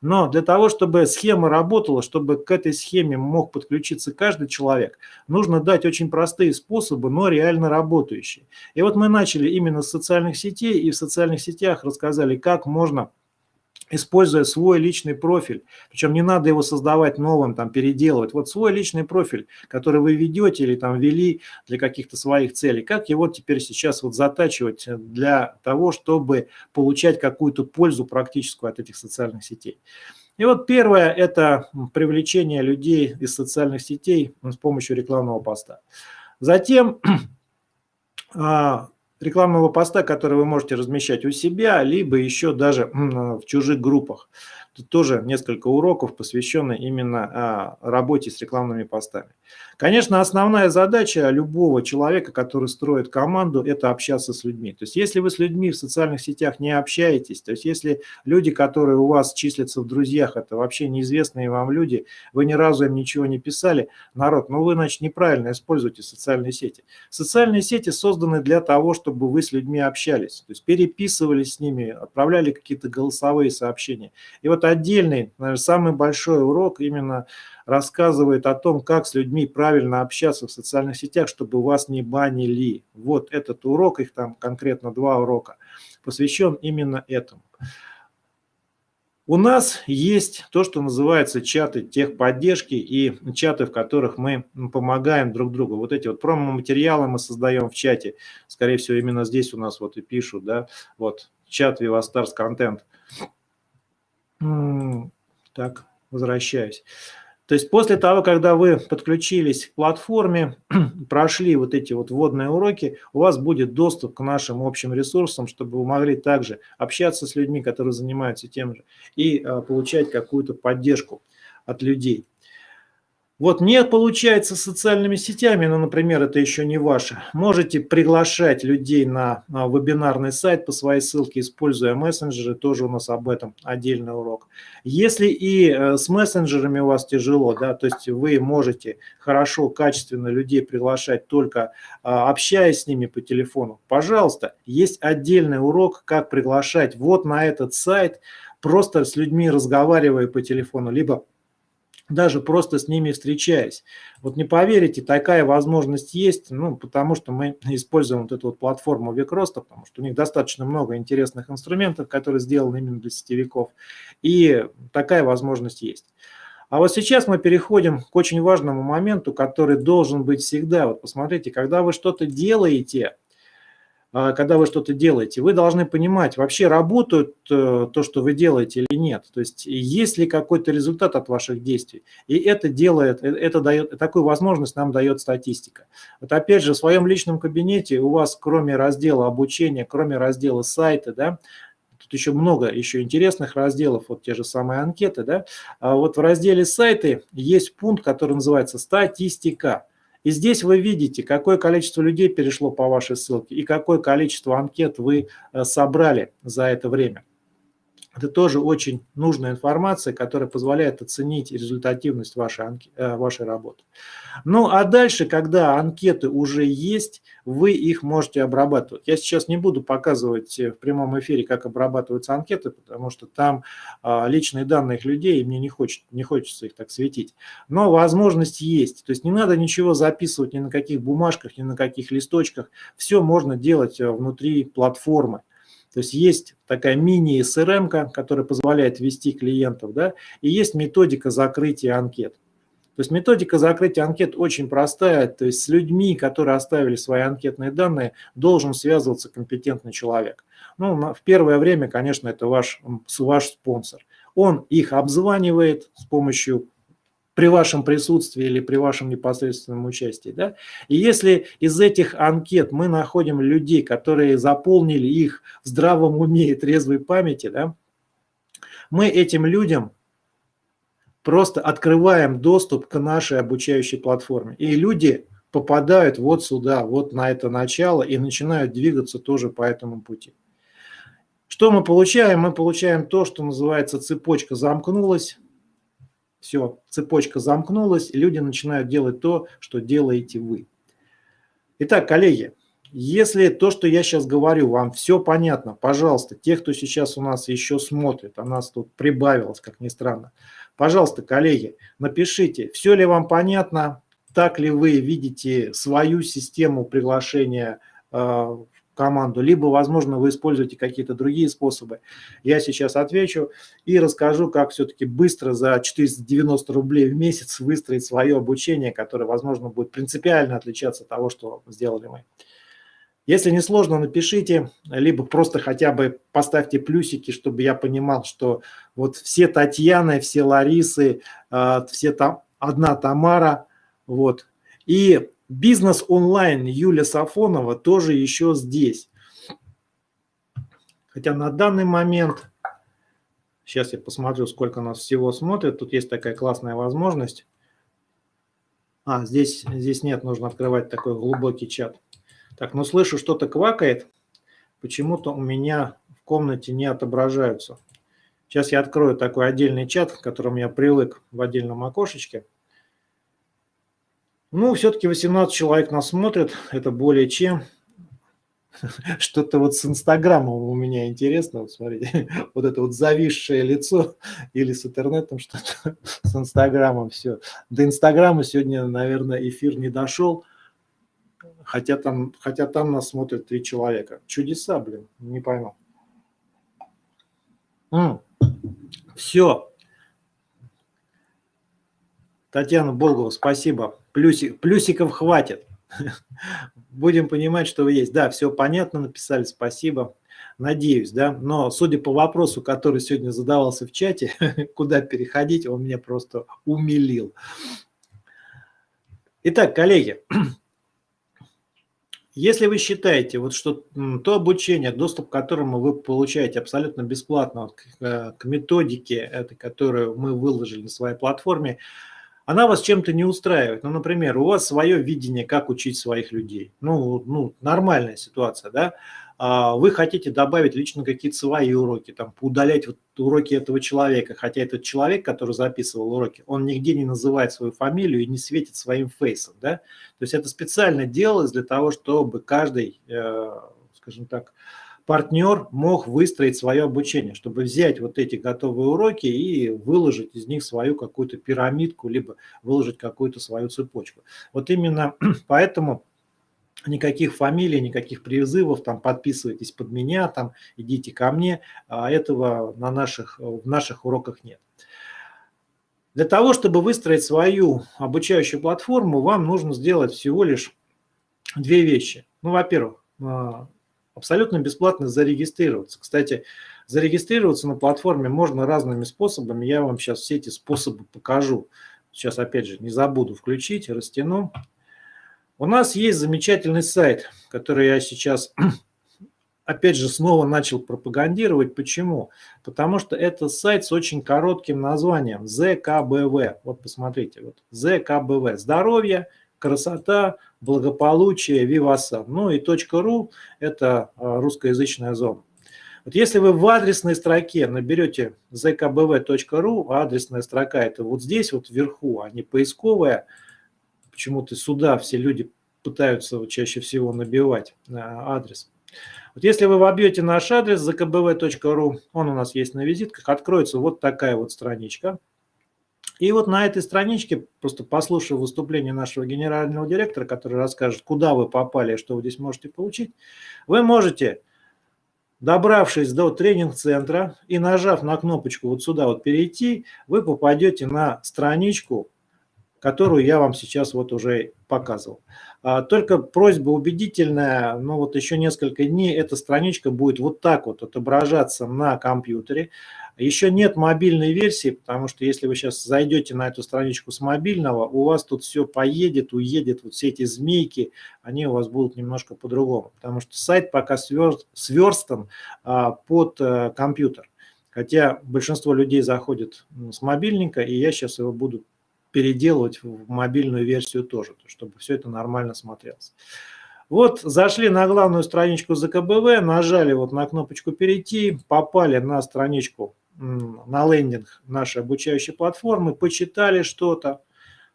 но для того, чтобы схема работала, чтобы к этой схеме мог подключиться каждый человек, нужно дать очень простые способы, но реально работающие. И вот мы начали именно с социальных сетей, и в социальных сетях рассказали, как можно используя свой личный профиль. Причем не надо его создавать новым, там, переделывать. Вот свой личный профиль, который вы ведете или там вели для каких-то своих целей, как его теперь сейчас вот затачивать для того, чтобы получать какую-то пользу практическую от этих социальных сетей. И вот первое – это привлечение людей из социальных сетей с помощью рекламного поста. Затем (clears throat) а, рекламного поста, который вы можете размещать у себя, либо еще даже в чужих группах. Тут тоже несколько уроков, посвященных именно а, работе с рекламными постами. Конечно, основная задача любого человека, который строит команду, это общаться с людьми. То есть если вы с людьми в социальных сетях не общаетесь, то есть если люди, которые у вас числятся в друзьях, это вообще неизвестные вам люди, вы ни разу им ничего не писали, народ, ну вы, значит, неправильно используете социальные сети. Социальные сети созданы для того, чтобы вы с людьми общались, то есть переписывались с ними, отправляли какие-то голосовые сообщения. И вот отдельный, наверное, самый большой урок именно рассказывает о том, как с людьми правильно общаться в социальных сетях, чтобы вас не банили. Вот этот урок, их там конкретно два урока, посвящен именно этому. У нас есть то, что называется чаты техподдержки и чаты, в которых мы помогаем друг другу. Вот эти вот промо-материалы мы создаем в чате. Скорее всего, именно здесь у нас вот и пишут, да, вот чат Vivastars Content. Так, возвращаюсь. То есть после того, когда вы подключились к платформе, (clears throat) прошли вот эти вот вводные уроки, у вас будет доступ к нашим общим ресурсам, чтобы вы могли также общаться с людьми, которые занимаются тем же, и а, получать какую-то поддержку от людей. Вот не получается социальными сетями, ну, например, это еще не ваше. Можете приглашать людей на, на вебинарный сайт по своей ссылке, используя мессенджеры, тоже у нас об этом отдельный урок. Если и э, с мессенджерами у вас тяжело, да, то есть вы можете хорошо, качественно людей приглашать только а, общаясь с ними по телефону, пожалуйста, есть отдельный урок, как приглашать вот на этот сайт, просто с людьми разговаривая по телефону, либо даже просто с ними встречаясь. Вот не поверите, такая возможность есть, ну, потому что мы (laughs) используем вот эту вот платформу Викроста, потому что у них достаточно много интересных инструментов, которые сделаны именно для сетевиков, и такая возможность есть. А вот сейчас мы переходим к очень важному моменту, который должен быть всегда. Вот посмотрите, когда вы что-то делаете, когда вы что-то делаете, вы должны понимать, вообще работает э, то, что вы делаете или нет. То есть есть ли какой-то результат от ваших действий. И это делает, э, это дает, такую возможность нам дает статистика. Вот опять же, в своем личном кабинете у вас кроме раздела обучения, кроме раздела сайта, да, тут еще много еще интересных разделов, вот те же самые анкеты, да, а вот в разделе сайты есть пункт, который называется статистика. И здесь вы видите, какое количество людей перешло по вашей ссылке и какое количество анкет вы э, собрали за это время. Это тоже очень нужная информация, которая позволяет оценить результативность вашей, э, вашей работы. Ну а дальше, когда анкеты уже есть, вы их можете обрабатывать. Я сейчас не буду показывать в прямом эфире, как обрабатываются анкеты, потому что там а, личные данные людей, и мне не, хочет, не хочется их так светить. Но возможность есть. То есть не надо ничего записывать ни на каких бумажках, ни на каких листочках. Все можно делать э, внутри платформы. То есть есть такая мини-СРМ, которая позволяет ввести клиентов, да, и есть методика закрытия анкет. То есть методика закрытия анкет очень простая, то есть с людьми, которые оставили свои анкетные данные, должен связываться компетентный человек. Ну, в первое время, конечно, это ваш, ваш спонсор. Он их обзванивает с помощью при вашем присутствии или при вашем непосредственном участии. Да? И если из этих анкет мы находим людей, которые заполнили их в здравом уме и трезвой памяти, да, мы этим людям просто открываем доступ к нашей обучающей платформе. И люди попадают вот сюда, вот на это начало и начинают двигаться тоже по этому пути. Что мы получаем? Мы получаем то, что называется цепочка замкнулась, все, цепочка замкнулась, и люди начинают делать то, что делаете вы. Итак, коллеги, если то, что я сейчас говорю, вам все понятно, пожалуйста, те, кто сейчас у нас еще смотрит, а нас тут прибавилось, как ни странно, пожалуйста, коллеги, напишите, все ли вам понятно, так ли вы видите свою систему приглашения э, команду, либо, возможно, вы используете какие-то другие способы. Я сейчас отвечу и расскажу, как все-таки быстро за 490 рублей в месяц выстроить свое обучение, которое, возможно, будет принципиально отличаться от того, что сделали мы. Если не сложно, напишите, либо просто хотя бы поставьте плюсики, чтобы я понимал, что вот все Татьяны, все Ларисы, а, все там, одна Тамара, вот. И Бизнес онлайн Юля Сафонова тоже еще здесь. Хотя на данный момент, сейчас я посмотрю, сколько нас всего смотрит, тут есть такая классная возможность. А, здесь, здесь нет, нужно открывать такой глубокий чат. Так, ну слышу, что-то квакает, почему-то у меня в комнате не отображаются. Сейчас я открою такой отдельный чат, к которому я привык в отдельном окошечке. Ну, все-таки 18 человек нас смотрят, это более чем. (laughs) Что-то вот с Инстаграмом у меня интересно, вот смотрите, (laughs) вот это вот зависшее лицо (laughs) или с интернетом что-то, с Инстаграмом все. До Инстаграма сегодня, наверное, эфир не дошел, хотя там, хотя там нас смотрят три человека. Чудеса, блин, не пойму. М все. Татьяна Болгова, спасибо. Плюсик, плюсиков хватит. (laughs) Будем понимать, что вы есть. Да, все понятно, написали, спасибо. Надеюсь, да. Но судя по вопросу, который сегодня задавался в чате, (laughs) куда переходить, он меня просто умилил. Итак, коллеги, (clears throat) если вы считаете, вот, что то обучение, доступ к которому вы получаете абсолютно бесплатно к, э, к методике, этой, которую мы выложили на своей платформе, она вас чем-то не устраивает. Ну, например, у вас свое видение, как учить своих людей. Ну, ну нормальная ситуация, да? А вы хотите добавить лично какие-то свои уроки, там, удалять вот уроки этого человека, хотя этот человек, который записывал уроки, он нигде не называет свою фамилию и не светит своим фейсом, да? То есть это специально делалось для того, чтобы каждый, э, скажем так, партнер мог выстроить свое обучение, чтобы взять вот эти готовые уроки и выложить из них свою какую-то пирамидку, либо выложить какую-то свою цепочку. Вот именно (clears throat) поэтому никаких фамилий, никаких призывов, там подписывайтесь под меня, там идите ко мне, а этого на наших, в наших уроках нет. Для того, чтобы выстроить свою обучающую платформу, вам нужно сделать всего лишь две вещи. Ну, во-первых, а, абсолютно бесплатно зарегистрироваться. Кстати, зарегистрироваться на платформе можно разными способами. Я вам сейчас все эти способы покажу. Сейчас, опять же, не забуду включить, растяну. У нас есть замечательный сайт, который я сейчас (clears throat) опять же, снова начал пропагандировать. Почему? Потому что это сайт с очень коротким названием ЗКБВ. Вот посмотрите, вот ЗКБВ. Здоровье, красота, благополучие, Вивасан. Ну и .ру – это а, русскоязычная зона. Вот если вы в адресной строке наберете zkbv.ru, адресная строка это вот здесь вот вверху, а не поисковая, почему-то сюда все люди пытаются чаще всего набивать а, адрес. Вот если вы вобьете наш адрес zkbv.ru, он у нас есть на визитках, откроется вот такая вот страничка. И вот на этой страничке, просто послушав выступление нашего генерального директора, который расскажет, куда вы попали и что вы здесь можете получить, вы можете, добравшись до тренинг-центра и нажав на кнопочку вот сюда вот перейти, вы попадете на страничку, которую я вам сейчас вот уже показывал. А, только просьба убедительная, ну вот еще несколько дней эта страничка будет вот так вот отображаться на компьютере. Еще нет мобильной версии, потому что если вы сейчас зайдете на эту страничку с мобильного, у вас тут все поедет, уедет, вот все эти змейки, они у вас будут немножко по-другому, потому что сайт пока сверстан а, под а, компьютер. Хотя большинство людей заходит с мобильника, и я сейчас его буду переделывать в мобильную версию тоже, чтобы все это нормально смотрелось. Вот зашли на главную страничку ЗКБВ, нажали вот на кнопочку «Перейти», попали на страничку, на лендинг нашей обучающей платформы, почитали что-то,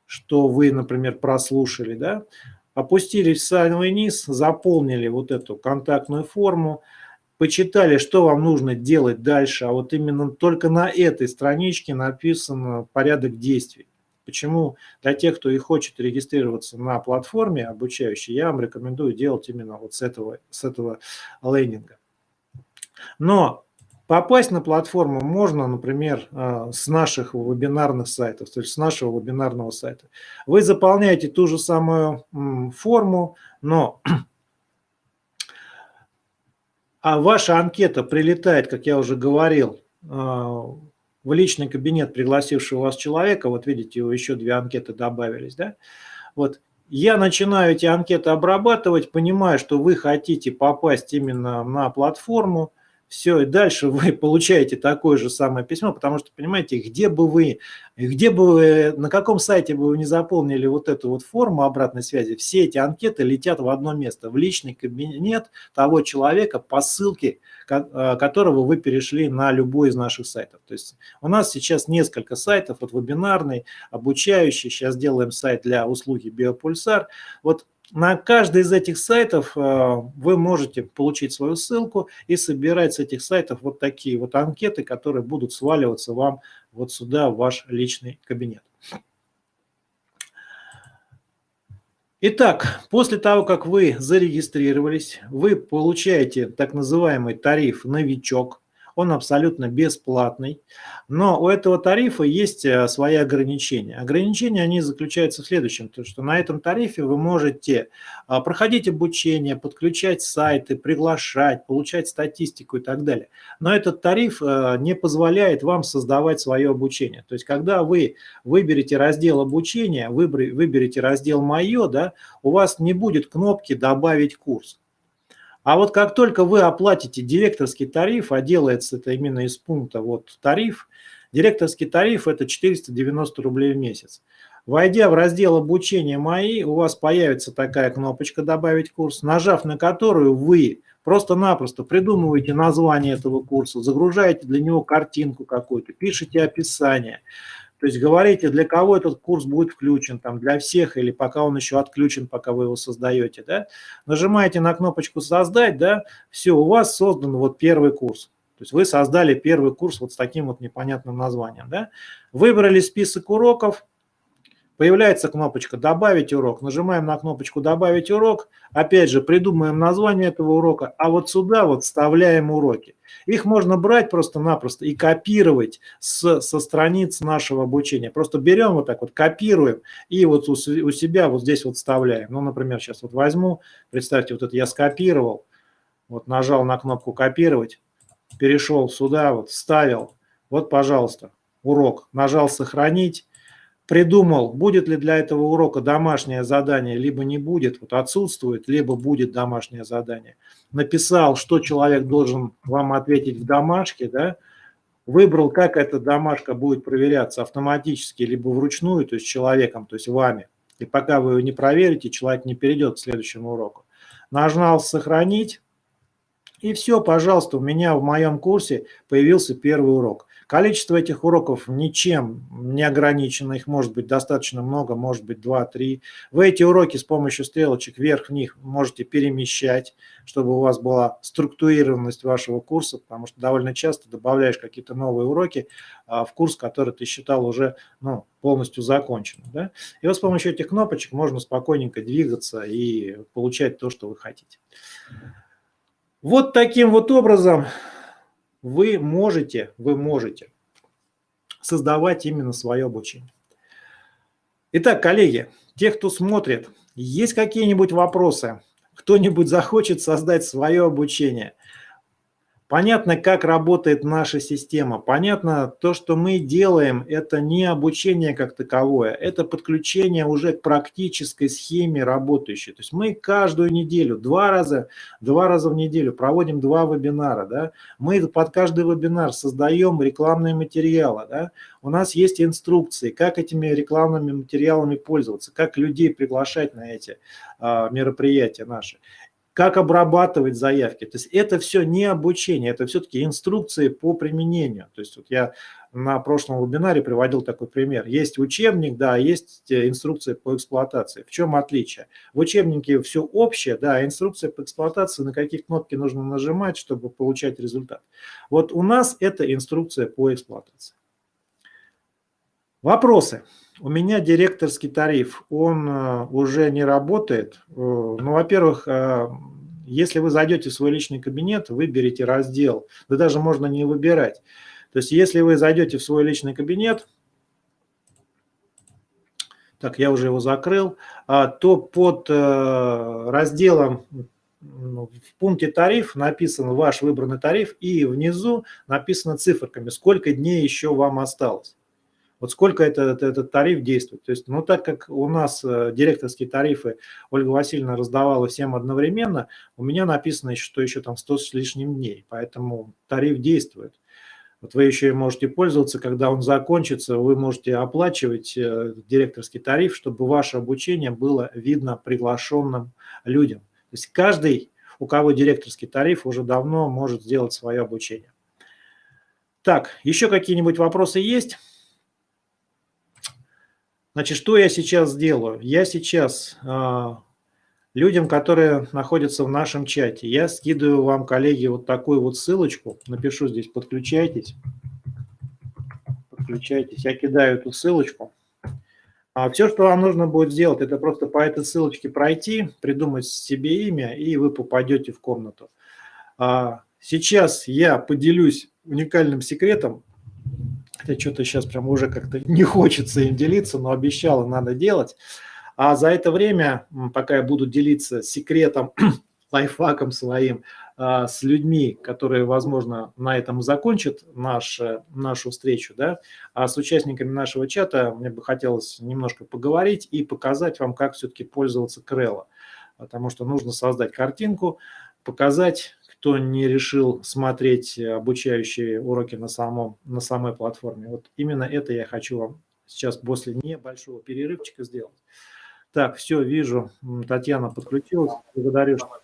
что вы, например, прослушали, да, опустились в самый низ, заполнили вот эту контактную форму, почитали, что вам нужно делать дальше, а вот именно только на этой страничке написан порядок действий. Почему для тех, кто и хочет регистрироваться на платформе обучающей, я вам рекомендую делать именно вот с этого, с этого лендинга. Но попасть на платформу можно, например, а, с наших вебинарных сайтов, то есть с нашего вебинарного сайта. Вы заполняете ту же самую форму, но (clears throat) а ваша анкета прилетает, как я уже говорил, а, в личный кабинет пригласившего вас человека, вот видите, еще две анкеты добавились, да, вот. Я начинаю эти анкеты обрабатывать, понимаю, что вы хотите попасть именно на платформу, все, и дальше вы (laughs) получаете такое же самое письмо, потому что, понимаете, где бы вы, где бы вы, на каком сайте бы вы не заполнили вот эту вот форму обратной связи, все эти анкеты летят в одно место, в личный кабинет того человека по ссылке, э, которого вы перешли на любой из наших сайтов. То есть у нас сейчас несколько сайтов, вот вебинарный, обучающий, сейчас делаем сайт для услуги Биопульсар. Вот на каждый из этих сайтов э, вы можете получить свою ссылку и собирать с этих сайтов вот такие вот анкеты, которые будут сваливаться вам вот сюда, в ваш личный кабинет. Итак, после того, как вы зарегистрировались, вы получаете так называемый тариф «Новичок», он абсолютно бесплатный, но у этого тарифа есть э, свои ограничения. Ограничения, они заключаются в следующем, то что на этом тарифе вы можете а, проходить обучение, подключать сайты, приглашать, получать статистику и так далее. Но этот тариф э, не позволяет вам создавать свое обучение. То есть, когда вы выберете раздел обучения, выберете раздел «Мое», да, у вас не будет кнопки «Добавить курс». А вот как только вы оплатите директорский тариф, а делается это именно из пункта вот тариф, директорский тариф это 490 рублей в месяц. Войдя в раздел обучения «Мои», у вас появится такая кнопочка «Добавить курс», нажав на которую вы просто-напросто придумываете название этого курса, загружаете для него картинку какую-то, пишите описание, то есть говорите, для кого этот курс будет включен, там, для всех или пока он еще отключен, пока вы его создаете. Да? Нажимаете на кнопочку «Создать», да, все, у вас создан вот первый курс. То есть вы создали первый курс вот с таким вот непонятным названием. Да? Выбрали список уроков, Появляется кнопочка «Добавить урок». Нажимаем на кнопочку «Добавить урок». Опять же, придумаем название этого урока. А вот сюда вот вставляем уроки. Их можно брать просто-напросто и копировать с, со страниц нашего обучения. Просто берем вот так вот, копируем и вот у, у себя вот здесь вот вставляем. Ну, например, сейчас вот возьму, представьте, вот это я скопировал, вот нажал на кнопку «Копировать», перешел сюда, вот вставил. Вот, пожалуйста, урок. Нажал «Сохранить» придумал, будет ли для этого урока домашнее задание, либо не будет, вот отсутствует, либо будет домашнее задание. Написал, что человек должен вам ответить в домашке, да, выбрал, как эта домашка будет проверяться автоматически, либо вручную, то есть человеком, то есть вами. И пока вы ее не проверите, человек не перейдет к следующему уроку. Нажал «Сохранить», и все, пожалуйста, у меня в моем курсе появился первый урок. Количество этих уроков ничем не ограничено, их может быть достаточно много, может быть 2-3. Вы эти уроки с помощью стрелочек вверх-вниз можете перемещать, чтобы у вас была структурированность вашего курса, потому что довольно часто добавляешь какие-то новые уроки а, в курс, который ты считал уже ну, полностью законченным. Да? И вот с помощью этих кнопочек можно спокойненько двигаться и получать то, что вы хотите. Вот таким вот образом вы можете, вы можете создавать именно свое обучение. Итак, коллеги, те, кто смотрит, есть какие-нибудь вопросы? Кто-нибудь захочет создать свое обучение? Понятно, как работает наша система. Понятно, то, что мы делаем, это не обучение как таковое, это подключение уже к практической схеме работающей. То есть мы каждую неделю, два раза, два раза в неделю проводим два вебинара. Да? Мы под каждый вебинар создаем рекламные материалы. Да? У нас есть инструкции, как этими рекламными материалами пользоваться, как людей приглашать на эти а, мероприятия наши как обрабатывать заявки. То есть это все не обучение, это все-таки инструкции по применению. То есть вот я на прошлом вебинаре приводил такой пример. Есть учебник, да, есть э, инструкция по эксплуатации. В чем отличие? В учебнике все общее, да, а инструкция по эксплуатации, на какие кнопки нужно нажимать, чтобы получать результат. Вот у нас это инструкция по эксплуатации. Вопросы? У меня директорский тариф, он э, уже не работает. Э, ну, во-первых, э, если вы зайдете в свой личный кабинет, выберите раздел. Да даже можно не выбирать. То есть если вы зайдете в свой личный кабинет, так, я уже его закрыл, а, то под разделом ну, в пункте тариф написан ваш выбранный тариф и внизу написано циферками, сколько дней еще вам осталось. Вот сколько этот, этот тариф действует. То есть, ну, так как у нас э, директорские тарифы Ольга Васильевна раздавала всем одновременно, у меня написано, что еще там 100 с лишним дней, поэтому тариф действует. Вот вы еще и можете пользоваться, когда он закончится, вы можете оплачивать э, директорский тариф, чтобы ваше обучение было видно приглашенным людям. То есть каждый, у кого директорский тариф, уже давно может сделать свое обучение. Так, еще какие-нибудь вопросы есть? Значит, что я сейчас сделаю? Я сейчас э, людям, которые находятся в нашем чате, я скидываю вам, коллеги, вот такую вот ссылочку. Напишу здесь «Подключайтесь». Подключайтесь. Я кидаю эту ссылочку. А все, что вам нужно будет сделать, это просто по этой ссылочке пройти, придумать себе имя, и вы попадете в комнату. А сейчас я поделюсь уникальным секретом, Хотя что-то сейчас прям уже как-то (laughs) не хочется им делиться, но обещала, надо делать. А за это время, пока я буду делиться секретом, (clears throat) лайфхаком своим а, с людьми, которые, возможно, на этом закончат наш, нашу встречу, да, а с участниками нашего чата мне бы хотелось немножко поговорить и показать вам, как все-таки пользоваться Крелло. Потому что нужно создать картинку, показать, кто не решил смотреть обучающие уроки на, самом, на самой платформе. Вот именно это я хочу вам сейчас после небольшого перерывчика сделать. Так, все, вижу, Татьяна подключилась. Благодарю, что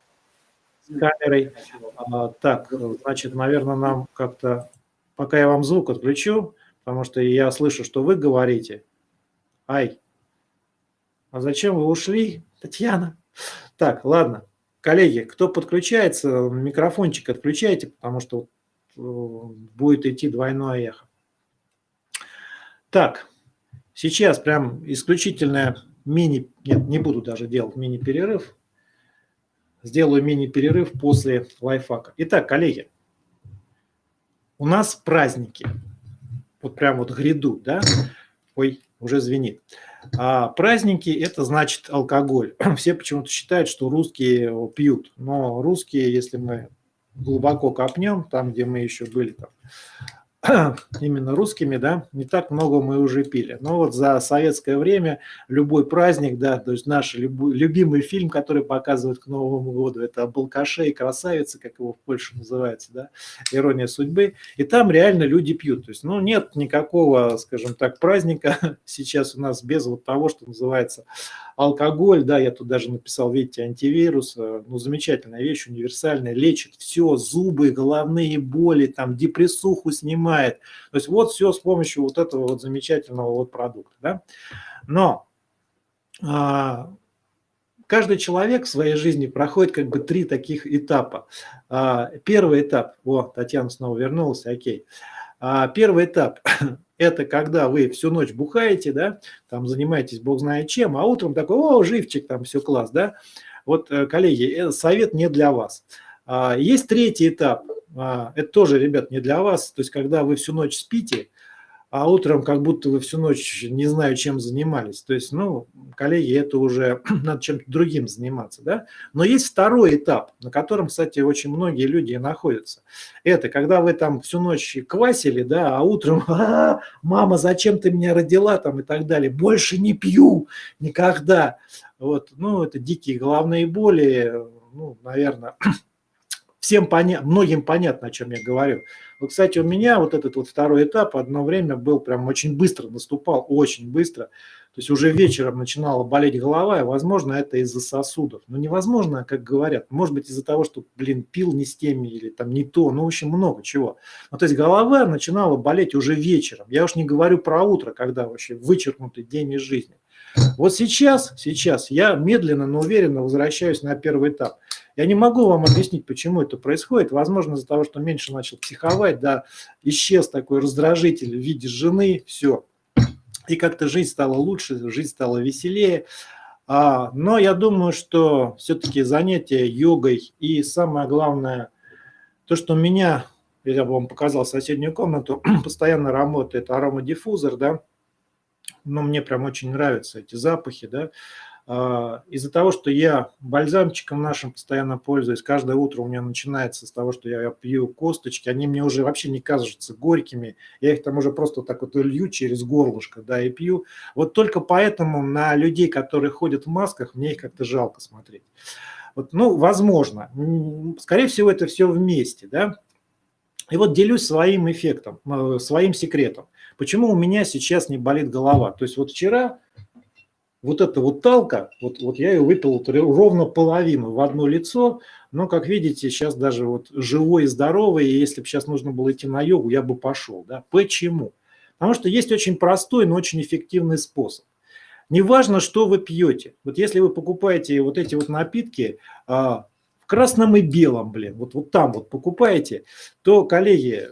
с камерой. А, так, значит, наверное, нам как-то, пока я вам звук отключу, потому что я слышу, что вы говорите. Ай, а зачем вы ушли, Татьяна? Так, ладно. Коллеги, кто подключается, микрофончик отключайте, потому что э, будет идти двойное эхо. Так, Сейчас прям исключительное мини... Нет, не буду даже делать мини-перерыв. Сделаю мини-перерыв после лайфхака. Итак, коллеги, у нас праздники. Вот прям вот гряду, да? Ой, уже звенит. А праздники – это значит алкоголь. (clears throat) Все почему-то считают, что русские пьют. Но русские, если мы глубоко копнем, там, где мы еще были, там, (clears throat) именно русскими, да, не так много мы уже пили. Но вот за советское время любой праздник, да, то есть наш любимый фильм, который показывают к Новому году, это «Балкаше и красавица», как его в Польше называется, да, «Ирония судьбы», и там реально люди пьют. То есть, ну, нет никакого, скажем так, праздника (laughs) сейчас у нас без вот того, что называется алкоголь, да, я тут даже написал, видите, антивирус, э, ну, замечательная вещь, универсальная, лечит все, зубы, головные боли, там, депрессуху снимает. То есть вот все с помощью вот этого вот замечательного вот продукта, да. Но а, каждый человек в своей жизни проходит как бы три таких этапа. А, первый этап, вот, Татьяна снова вернулась, окей. А, первый этап это когда вы всю ночь бухаете, да, там занимаетесь бог знает чем, а утром такой, о, живчик, там все класс, да. Вот, э, коллеги, совет не для вас. А, есть третий этап, а, это тоже, ребят, не для вас, то есть когда вы всю ночь спите, а утром как будто вы всю ночь не знаю, чем занимались. То есть, ну, коллеги, это уже (clears throat) надо чем-то другим заниматься, да. Но есть второй этап, на котором, кстати, очень многие люди находятся. Это когда вы там всю ночь квасили, да, а утром, (laughs) а, мама, зачем ты меня родила, там и так далее. Больше не пью никогда. Вот, ну, это дикие головные боли, ну, наверное, (clears throat) всем понятно, многим понятно, о чем я говорю. Вот, кстати, у меня вот этот вот второй этап одно время был прям очень быстро, наступал очень быстро. То есть уже вечером начинала болеть голова, и, возможно, это из-за сосудов. Но невозможно, как говорят. Может быть, из-за того, что, блин, пил не с теми или там не то. Ну, в общем, много чего. Ну, то есть голова начинала болеть уже вечером. Я уж не говорю про утро, когда вообще вычеркнутый день из жизни. Вот сейчас, сейчас я медленно, но уверенно возвращаюсь на первый этап. Я не могу вам объяснить, почему это происходит. Возможно, из-за того, что меньше начал психовать, да, исчез такой раздражитель в виде жены, все. И как-то жизнь стала лучше, жизнь стала веселее. А, но я думаю, что все-таки занятие йогой и самое главное, то, что у меня, я бы вам показал соседнюю комнату, (clears throat) постоянно работает аромадиффузор, да, но мне прям очень нравятся эти запахи, да, из-за того, что я бальзамчиком нашим постоянно пользуюсь, каждое утро у меня начинается с того, что я пью косточки, они мне уже вообще не кажутся горькими, я их там уже просто так вот лью через горлышко, да, и пью. Вот только поэтому на людей, которые ходят в масках, мне их как-то жалко смотреть. Вот, ну, возможно, скорее всего, это все вместе, да. И вот делюсь своим эффектом, э, своим секретом. Почему у меня сейчас не болит голова? То есть вот вчера вот эта вот талка, вот, вот я ее выпил ровно половину в одно лицо, но, как видите, сейчас даже вот живой и здоровый, и если бы сейчас нужно было идти на йогу, я бы пошел. Да? Почему? Потому что есть очень простой, но очень эффективный способ. Неважно, что вы пьете. Вот если вы покупаете вот эти вот напитки а, в красном и белом, блин, вот, вот там вот покупаете, то, коллеги,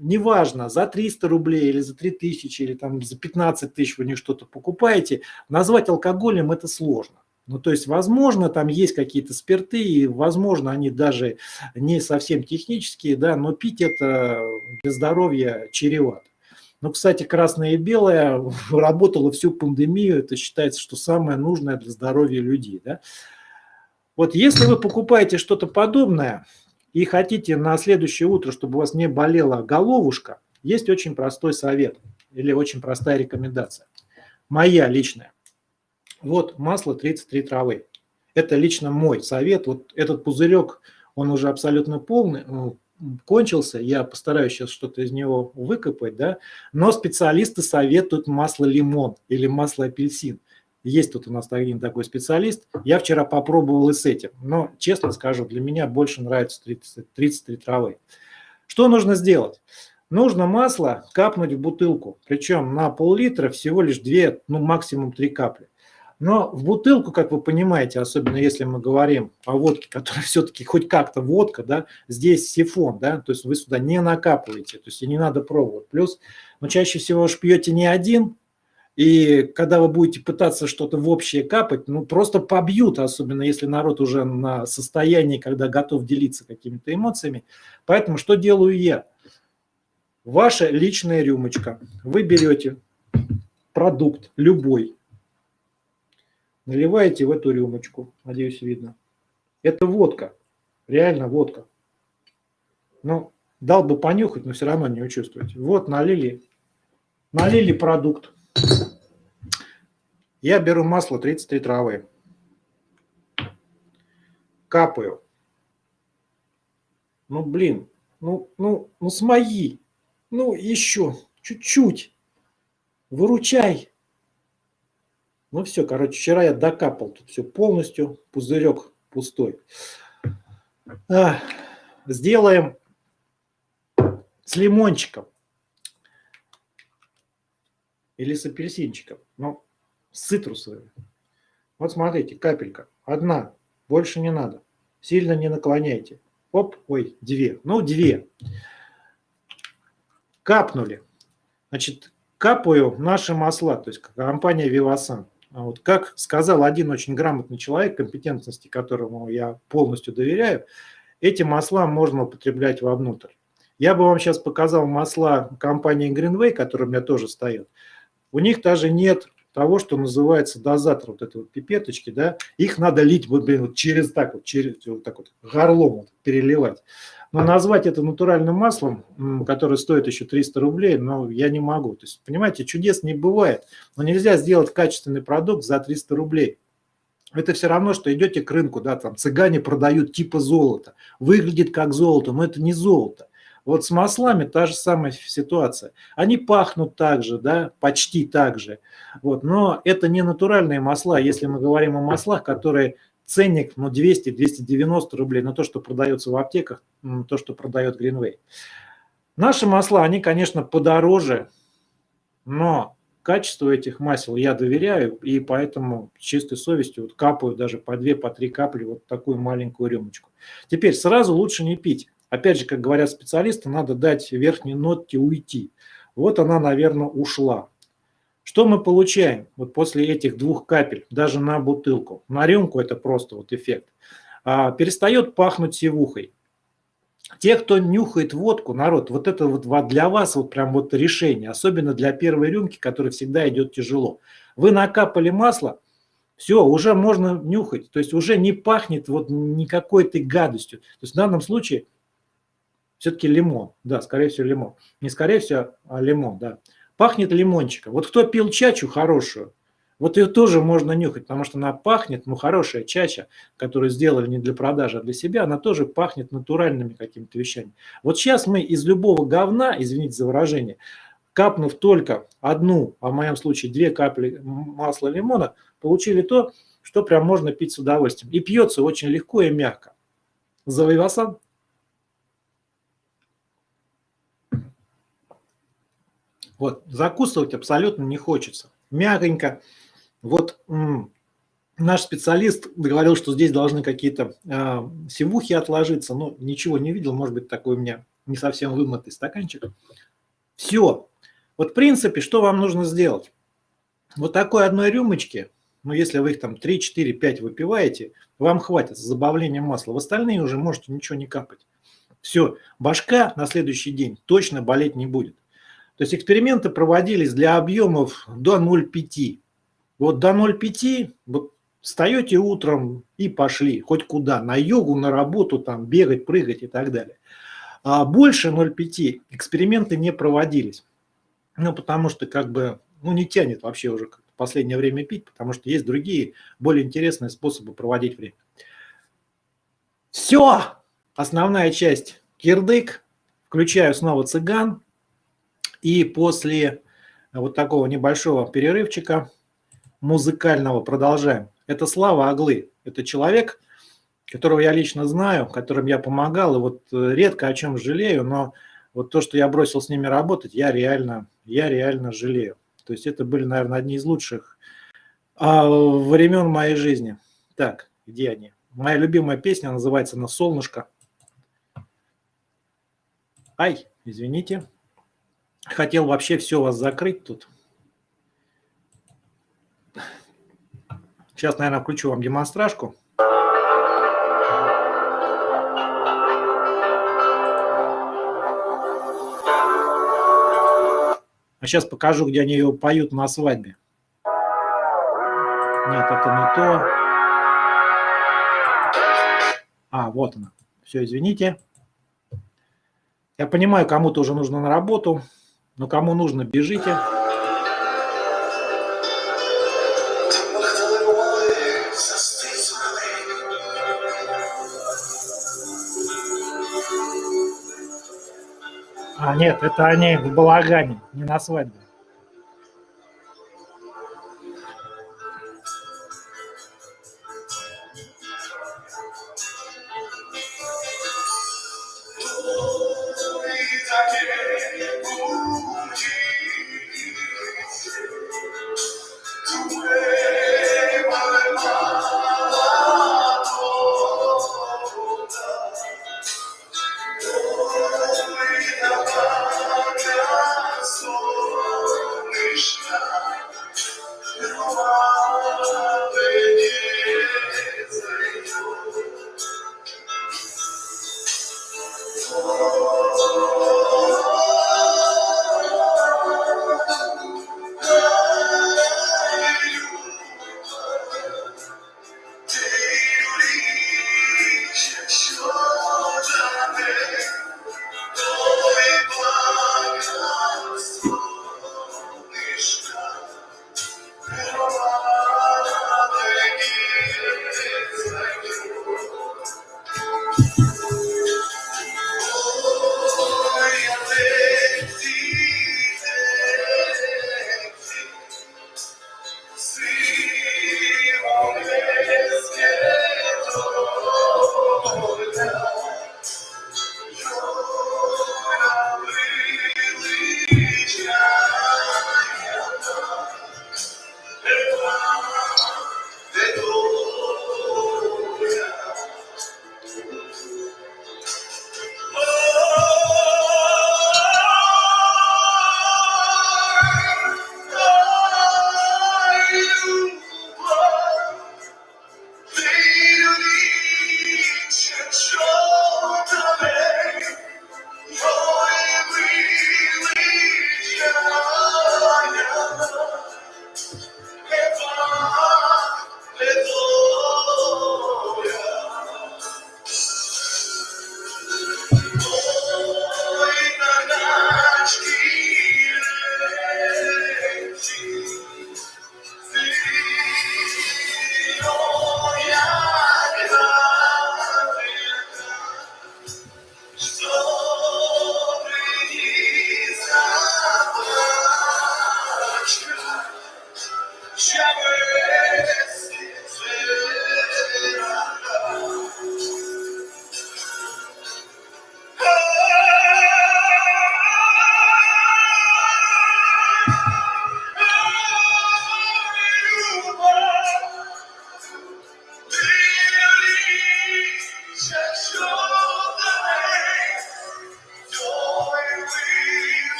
неважно, за 300 рублей или за 3000, или там за 15 тысяч вы не что-то покупаете, назвать алкоголем это сложно. Ну, то есть, возможно, там есть какие-то спирты, и, возможно, они даже не совсем технические, да, но пить это для здоровья чревато. Ну, кстати, красное и белое (laughs) работало всю пандемию, это считается, что самое нужное для здоровья людей, да. Вот если вы покупаете что-то подобное, и хотите на следующее утро, чтобы у вас не болела головушка, есть очень простой совет или очень простая рекомендация. Моя личная. Вот масло 33 травы. Это лично мой совет. Вот этот пузырек, он уже абсолютно полный, ну, кончился. Я постараюсь сейчас что-то из него выкопать, да. Но специалисты советуют масло лимон или масло апельсин. Есть тут у нас один такой специалист. Я вчера попробовал и с этим. Но, честно скажу, для меня больше нравится 30, 33 травы. Что нужно сделать? Нужно масло капнуть в бутылку. Причем на пол-литра всего лишь 2, ну максимум 3 капли. Но в бутылку, как вы понимаете, особенно если мы говорим о водке, (laughs) которая все-таки хоть как-то водка, да, здесь сифон, да, то есть вы сюда не накапываете, то есть и не надо пробовать. Плюс, но ну, чаще всего уж пьете не один, И когда вы будете пытаться что-то в общее капать, ну просто побьют, особенно если народ уже на состоянии, когда готов делиться какими-то эмоциями. Поэтому что делаю я? Ваша личная рюмочка. Вы берете продукт любой, наливаете в эту рюмочку, надеюсь, видно. Это водка, реально водка. Ну, дал бы понюхать, но все равно не учувствуете. Вот налили, налили продукт. Я беру масло 33 травы. Капаю. Ну, блин, ну, ну, ну, смоги. Ну, еще, чуть-чуть. Выручай. Ну, все, короче, вчера я докапал тут все полностью. Пузырек пустой. А, сделаем с лимончиком. Или с апельсинчиком. Ну, цитрусовые. Вот смотрите, капелька. Одна, больше не надо. Сильно не наклоняйте. Оп, ой, две. Ну, две. Капнули. Значит, капаю наши масла, то есть компания. А вот как сказал один очень грамотный человек, компетентности которому я полностью доверяю, эти масла можно употреблять вовнутрь. Я бы вам сейчас показал масла компании Greenway, которые у меня тоже стоят. У них даже нет того, что называется дозатор, вот этой вот пипеточки, да, их надо лить вот, блин, вот через так вот, через вот так вот горлом вот, переливать. Но назвать это натуральным маслом, которое стоит еще 300 рублей, но я не могу. То есть, понимаете, чудес не бывает. Но нельзя сделать качественный продукт за 300 рублей. Это все равно, что идете к рынку, да, там цыгане продают типа золото. Выглядит как золото, но это не золото. Вот с маслами та же самая ситуация. Они пахнут так же, да, почти так же. Вот, но это не натуральные масла, если мы говорим о маслах, которые ценник ну, 200-290 рублей на то, что продается в аптеках, то, что продает Greenway. Наши масла, они, конечно, подороже, но качеству этих масел я доверяю, и поэтому с чистой совестью вот капаю даже по 2-3 по капли вот такую маленькую рюмочку. Теперь сразу лучше не пить. Опять же, как говорят специалисты, надо дать верхней нотке уйти. Вот она, наверное, ушла. Что мы получаем вот после этих двух капель, даже на бутылку? На рюмку это просто вот эффект. А, перестает пахнуть сивухой. Те, кто нюхает водку, народ, вот это вот для вас вот прям вот решение, особенно для первой рюмки, которая всегда идет тяжело. Вы накапали масло, все, уже можно нюхать, то есть уже не пахнет вот никакой-то гадостью. То есть в данном случае все-таки лимон. Да, скорее всего, лимон. Не скорее всего, а лимон, да. Пахнет лимончиком. Вот кто пил чачу хорошую, вот ее тоже можно нюхать, потому что она пахнет, ну, хорошая чача, которую сделали не для продажи, а для себя, она тоже пахнет натуральными какими-то вещами. Вот сейчас мы из любого говна, извините за выражение, капнув только одну, а в моем случае две капли масла лимона, получили то, что прям можно пить с удовольствием. И пьется очень легко и мягко. Завоевасан? Вот, закусывать абсолютно не хочется. Мягонько. Вот наш специалист говорил, что здесь должны какие-то э, сивухи отложиться, но ничего не видел, может быть, такой у меня не совсем вымытый стаканчик. Все. Вот в принципе, что вам нужно сделать? Вот такой одной рюмочки, ну если вы их там 3, 4, 5 выпиваете, вам хватит с забавлением масла. В остальные уже можете ничего не капать. Все, башка на следующий день точно болеть не будет. То есть эксперименты проводились для объемов до 0,5. Вот до 0,5 вот встаете утром и пошли хоть куда, на йогу, на работу, там бегать, прыгать и так далее. А больше 0,5 эксперименты не проводились. Ну, потому что как бы, ну, не тянет вообще уже в последнее время пить, потому что есть другие, более интересные способы проводить время. Все! Основная часть кирдык. Включаю снова цыган. И после вот такого небольшого перерывчика музыкального продолжаем. Это Слава Аглы. Это человек, которого я лично знаю, которым я помогал. И вот э, редко о чем жалею, но вот то, что я бросил с ними работать, я реально, я реально жалею. То есть это были, наверное, одни из лучших а, времен моей жизни. Так, где они? Моя любимая песня называется «На солнышко». Ай, извините. Хотел вообще все вас закрыть тут. Сейчас, наверное, включу вам демонстражку. А сейчас покажу, где они ее поют на свадьбе. Нет, это не то. А, вот она. Все, извините. Я понимаю, кому-то уже нужно на работу, но кому нужно, бежите. А, нет, это они в балагане, не на свадьбе.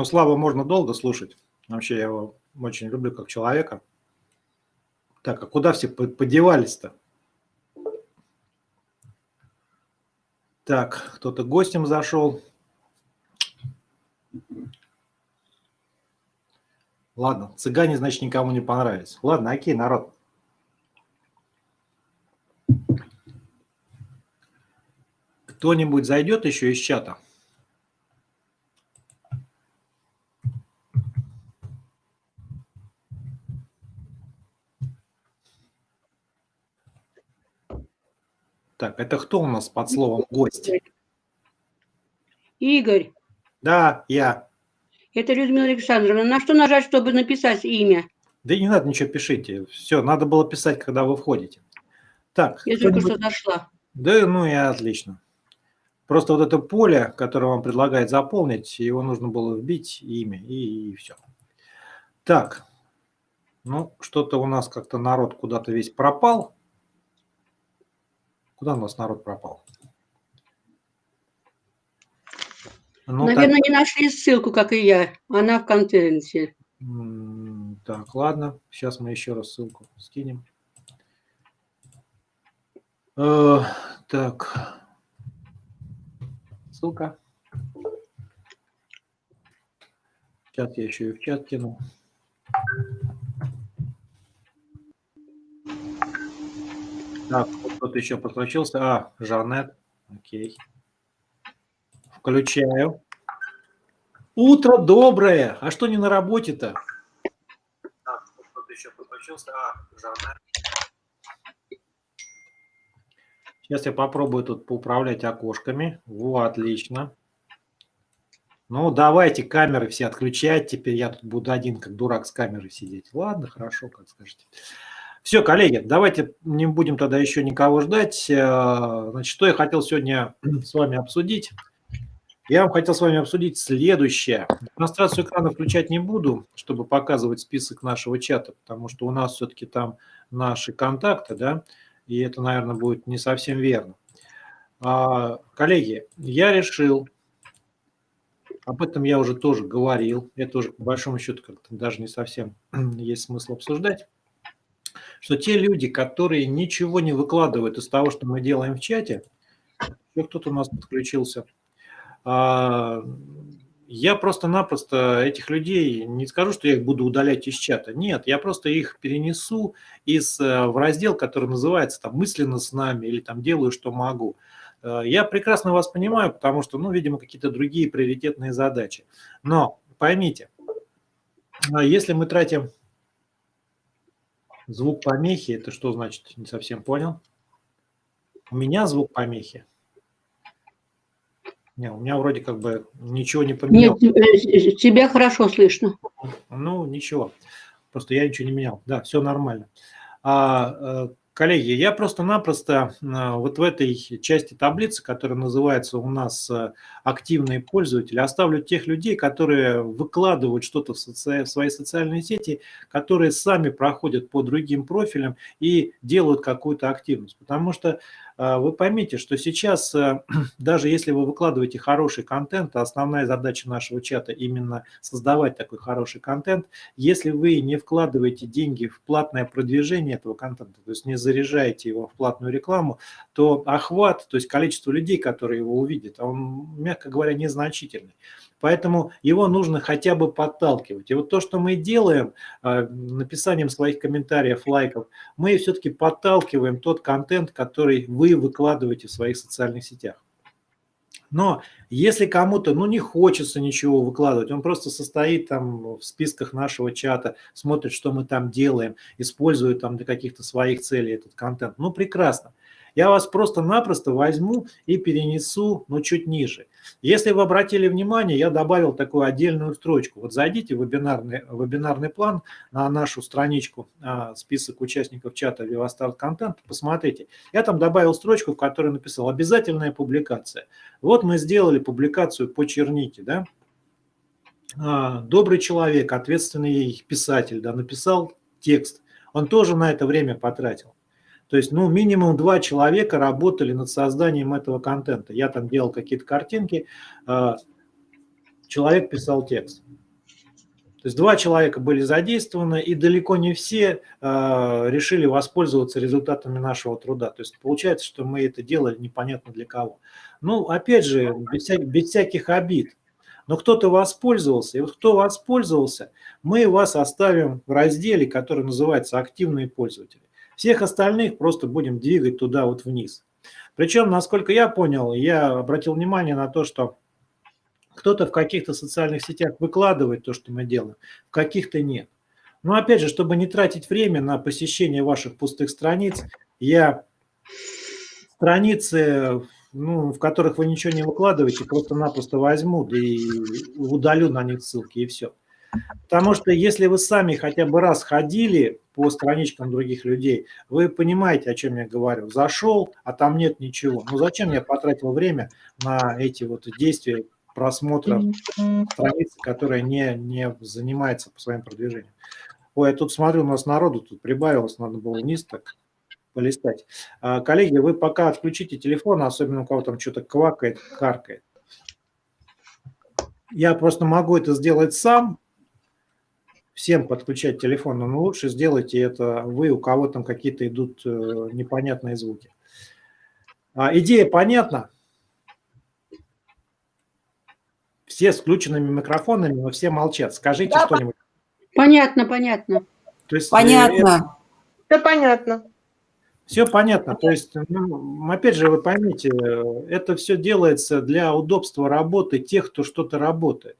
Ну Славу можно долго слушать. Вообще я его очень люблю как человека. Так, а куда все подевались-то? Так, кто-то гостем зашел. Ладно, цыгане, значит, никому не понравились. Ладно, окей, народ. Кто-нибудь зайдет еще из чата? Так, это кто у нас под словом «гость»? Игорь. Да, я. Это Людмила Александровна. На что нажать, чтобы написать имя? Да не надо ничего пишите. Все, надо было писать, когда вы входите. Так. Я только что зашла. Да, ну и отлично. Просто вот это поле, которое вам предлагает заполнить, его нужно было вбить имя и, и все. Так, ну что-то у нас как-то народ куда-то весь пропал. Куда у нас народ пропал? Ну, Наверное, так... не нашли ссылку, как и я. Она в контенте. Так, ладно. Сейчас мы еще раз ссылку скинем. Э, так. Ссылка. Сейчас я еще и в чат кину. Так, кто-то еще подключился. А, Жанет. Окей. Включаю. Утро доброе. А что не на работе-то? Так, кто-то еще подключился. А, Жанет. Сейчас я попробую тут поуправлять окошками. Во, отлично. Ну, давайте камеры все отключать. Теперь я тут буду один, как дурак, с камерой сидеть. Ладно, хорошо, как скажете. Все, коллеги, давайте не будем тогда еще никого ждать. Э, значит, что я хотел сегодня (clears throat) с вами обсудить? Я вам хотел с вами обсудить следующее. Демонстрацию экрана включать не буду, чтобы показывать список нашего чата, потому что у нас все-таки там наши контакты, да, и это, наверное, будет не совсем верно. А, коллеги, я решил, об этом я уже тоже говорил, это уже по большому счету как-то даже не совсем (clears throat) есть смысл обсуждать, что те люди, которые ничего не выкладывают из того, что мы делаем в чате, еще кто-то у нас подключился, а, я просто-напросто этих людей, не скажу, что я их буду удалять из чата. Нет, я просто их перенесу из, э, в раздел, который называется там «Мысленно с нами» или там «Делаю, что могу». Э, я прекрасно вас понимаю, потому что, ну, видимо, какие-то другие приоритетные задачи. Но поймите, э, если мы тратим звук помехи, это что значит? Не совсем понял. У меня звук помехи. Не, у меня вроде как бы ничего не поменялось. Нет, э, тебя хорошо слышно. Ну, ничего. Просто я ничего не менял. Да, все нормально. А, э, коллеги, я просто-напросто э, вот в этой части таблицы, которая называется у нас «Активные пользователи», оставлю тех людей, которые выкладывают что-то в, соци... в свои социальные сети, которые сами проходят по другим профилям и делают какую-то активность. Потому что а, вы поймите, что сейчас, э, (clears throat) даже если вы выкладываете хороший контент, а основная задача нашего чата именно создавать такой хороший контент, если вы не вкладываете деньги в платное продвижение этого контента, то есть не заряжаете его в платную рекламу, то охват, то есть количество людей, которые его увидят, он, мягко говоря, незначительный. Поэтому его нужно хотя бы подталкивать. И вот то, что мы делаем э, написанием своих комментариев, лайков, мы все-таки подталкиваем тот контент, который вы выкладываете в своих социальных сетях. Но если кому-то ну, не хочется ничего выкладывать, он просто состоит там в списках нашего чата, смотрит, что мы там делаем, использует там для каких-то своих целей этот контент, ну прекрасно. Я вас просто-напросто возьму и перенесу, но чуть ниже. Если вы обратили внимание, я добавил такую отдельную строчку. Вот зайдите в вебинарный, вебинарный план на нашу страничку, а, список участников чата VivaStart Content, посмотрите. Я там добавил строчку, в которой написал «Обязательная публикация». Вот мы сделали публикацию по чернике, да? А, добрый человек, ответственный писатель, да, написал текст. Он тоже на это время потратил. То есть, ну, минимум два человека работали над созданием этого контента. Я там делал какие-то картинки, а, человек писал текст. То есть два человека были задействованы, и далеко не все а, решили воспользоваться результатами нашего труда. То есть получается, что мы это делали непонятно для кого. Ну, опять же, без, вся, без всяких обид. Но кто-то воспользовался, и вот кто воспользовался, мы вас оставим в разделе, который называется «Активные пользователи». Всех остальных просто будем двигать туда вот вниз. Причем, насколько я понял, я обратил внимание на то, что кто-то в каких-то социальных сетях выкладывает то, что мы делаем, в каких-то нет. Но опять же, чтобы не тратить время на посещение ваших пустых страниц, я страницы, ну, в которых вы ничего не выкладываете, просто-напросто возьму и удалю на них ссылки, и все. Потому что если вы сами хотя бы раз ходили по страничкам других людей, вы понимаете, о чем я говорю. Зашел, а там нет ничего. Ну зачем я потратил время на эти вот действия просмотра страницы, которая не, не занимается по своим продвижением. Ой, я тут смотрю, у нас народу тут прибавилось, надо было вниз так полистать. А, коллеги, вы пока отключите телефон, особенно у кого там что-то квакает, каркает. Я просто могу это сделать сам, всем подключать телефон, но лучше сделайте это вы, у кого там какие-то идут э, непонятные звуки. А, идея понятна? Все с включенными микрофонами, но все молчат. Скажите да, что-нибудь. Понятно, понятно. То есть, понятно. Это... Все понятно. Все понятно. То есть, ну, опять же, вы поймите, это все делается для удобства работы тех, кто что-то работает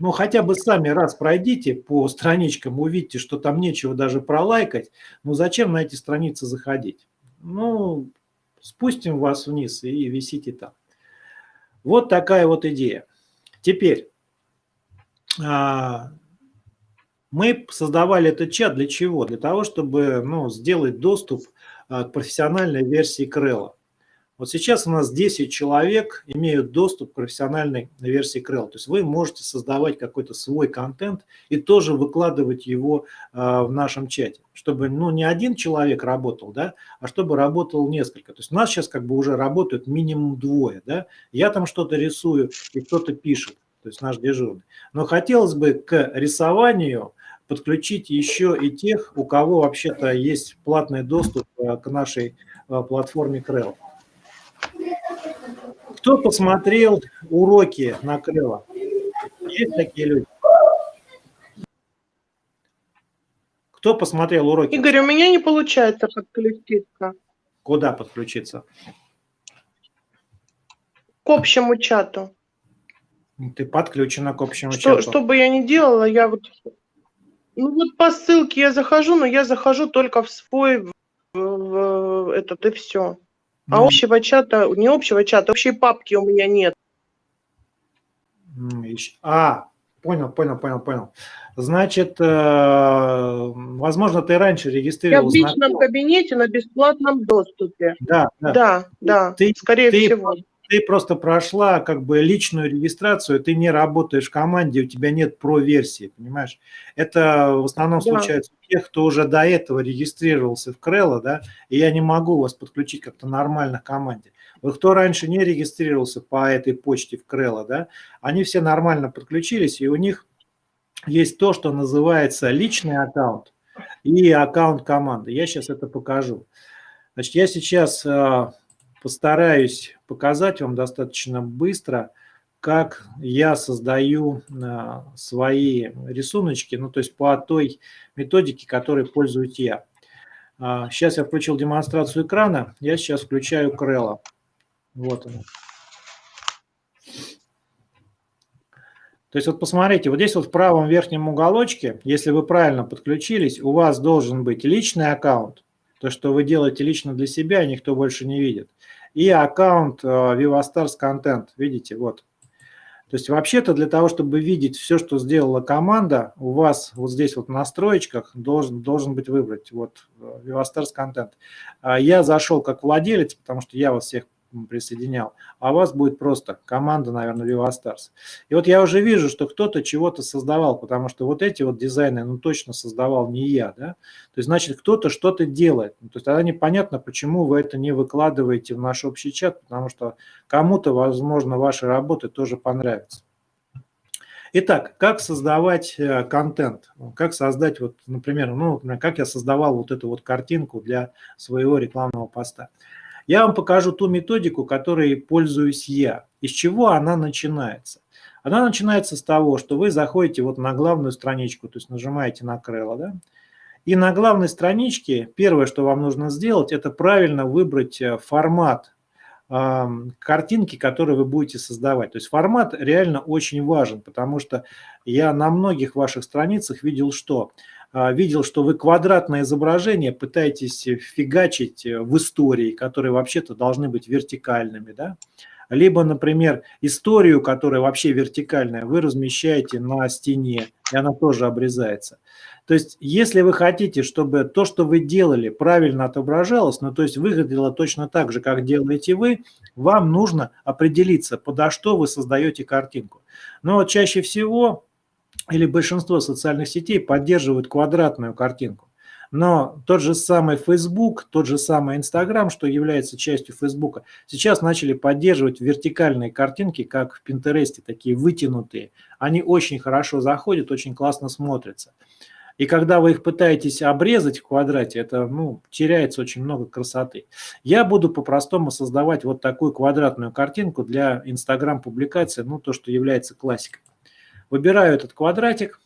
ну хотя бы сами раз пройдите по страничкам, увидите, что там нечего даже пролайкать, ну зачем на эти страницы заходить? Ну, спустим вас вниз и висите там. Вот такая вот идея. Теперь, а, мы создавали этот чат для чего? Для того, чтобы ну, сделать доступ а, к профессиональной версии Крелла. Вот сейчас у нас 10 человек имеют доступ к профессиональной версии Krell. То есть вы можете создавать какой-то свой контент и тоже выкладывать его э, в нашем чате, чтобы ну, не один человек работал, да, а чтобы работал несколько. То есть у нас сейчас как бы уже работают минимум двое. Да? Я там что-то рисую и кто-то пишет, то есть наш дежурный. Но хотелось бы к рисованию подключить еще и тех, у кого вообще-то есть платный доступ э, к нашей э, платформе Krell. Кто посмотрел уроки на Крыло? Есть такие люди? Кто посмотрел уроки? Игорь, у меня не получается подключиться. Куда подключиться? К общему чату. Ты подключена к общему что, чату. Что бы я ни делала, я вот... Ну вот по ссылке я захожу, но я захожу только в свой в, в, этот и все. А ну, общего чата, не общего чата, общей папки у меня нет. А, понял, понял, понял, понял. Значит, э, возможно, ты раньше регистрировался. Я в личном кабинете на бесплатном доступе. Да, да, да, да ты, скорее ты, всего ты просто прошла как бы личную регистрацию, ты не работаешь в команде, у тебя нет про-версии, понимаешь? Это в основном да. случается у тех, кто уже до этого регистрировался в Крелло, да, и я не могу вас подключить как-то нормально к команде. Вот кто раньше не регистрировался по этой почте в Крелло, да, они все нормально подключились, и у них есть то, что называется личный аккаунт и аккаунт команды. Я сейчас это покажу. Значит, я сейчас а, постараюсь показать вам достаточно быстро, как я создаю а, свои рисуночки, ну то есть по той методике, которой пользуюсь я. Сейчас а, я включил демонстрацию экрана, я сейчас включаю Крелла. Вот он. То есть вот посмотрите, вот здесь вот в правом верхнем уголочке, если вы правильно подключились, у вас должен быть личный аккаунт, то, что вы делаете лично для себя, никто больше не видит и аккаунт э, VivaStars Content, видите, вот. То есть вообще-то для того, чтобы видеть все, что сделала команда, у вас вот здесь вот в настроечках должен, должен быть выбрать вот э, VivaStars Content. А я зашел как владелец, потому что я вас всех присоединял, а у вас будет просто команда, наверное, VivaStars. И вот я уже вижу, что кто-то чего-то создавал, потому что вот эти вот дизайны, ну, точно создавал не я, да, то есть, значит, кто-то что-то делает. Ну, то есть, тогда непонятно, почему вы это не выкладываете в наш общий чат, потому что кому-то, возможно, ваши работы тоже понравятся. Итак, как создавать э, контент? Как создать, вот, например, ну, как я создавал вот эту вот картинку для своего рекламного поста. Я вам покажу ту методику, которой пользуюсь я. Из чего она начинается? Она начинается с того, что вы заходите вот на главную страничку, то есть нажимаете на Крелла, да? И на главной страничке первое, что вам нужно сделать, это правильно выбрать э, формат э, картинки, которые вы будете создавать. То есть формат реально очень важен, потому что я на многих ваших страницах видел, что видел, что вы квадратное изображение пытаетесь фигачить э, в истории, которые вообще-то должны быть вертикальными, да? Либо, например, историю, которая вообще вертикальная, вы размещаете на стене, и она тоже обрезается. То есть, если вы хотите, чтобы то, что вы делали, правильно отображалось, ну, то есть выглядело точно так же, как делаете вы, вам нужно определиться, подо что вы создаете картинку. Но чаще всего или большинство социальных сетей поддерживают квадратную картинку. Но тот же самый Facebook, тот же самый Instagram, что является частью Facebook, сейчас начали поддерживать вертикальные картинки, как в Pinterest, такие вытянутые. Они очень хорошо заходят, очень классно смотрятся. И когда вы их пытаетесь обрезать в квадрате, это ну, теряется очень много красоты. Я буду по-простому создавать вот такую квадратную картинку для Instagram-публикации, ну то, что является классикой. Выбираю этот квадратик.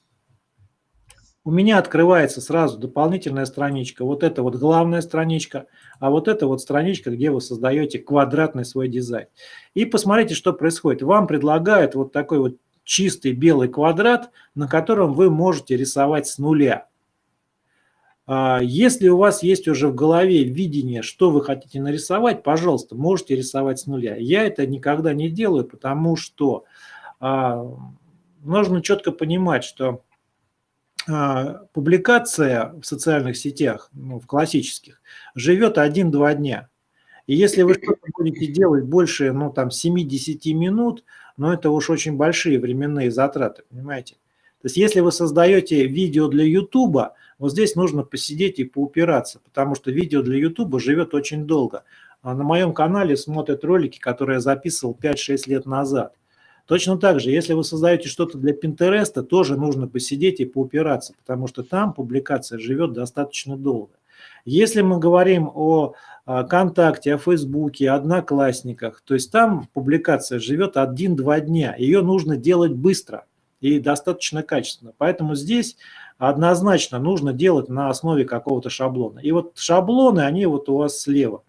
У меня открывается сразу дополнительная страничка. Вот это вот главная страничка, а вот это вот страничка, где вы создаете квадратный свой дизайн. И посмотрите, что происходит. Вам предлагают вот такой вот чистый белый квадрат, на котором вы можете рисовать с нуля. А, если у вас есть уже в голове видение, что вы хотите нарисовать, пожалуйста, можете рисовать с нуля. Я это никогда не делаю, потому что а, нужно четко понимать, что а, публикация в социальных сетях, ну, в классических, живет 1-2 дня. И если вы что-то (laughs) будете делать больше ну, там, 7-10 минут, но это уж очень большие временные затраты, понимаете? То есть если вы создаете видео для YouTube, вот здесь нужно посидеть и поупираться, потому что видео для YouTube живет очень долго. А на моем канале смотрят ролики, которые я записывал 5-6 лет назад. Точно так же, если вы создаете что-то для Пинтереста, тоже нужно посидеть и поупираться, потому что там публикация живет достаточно долго. Если мы говорим о ВКонтакте, о Фейсбуке, Одноклассниках, то есть там публикация живет один-два дня. Ее нужно делать быстро и достаточно качественно. Поэтому здесь однозначно нужно делать на основе какого-то шаблона. И вот шаблоны, они вот у вас слева.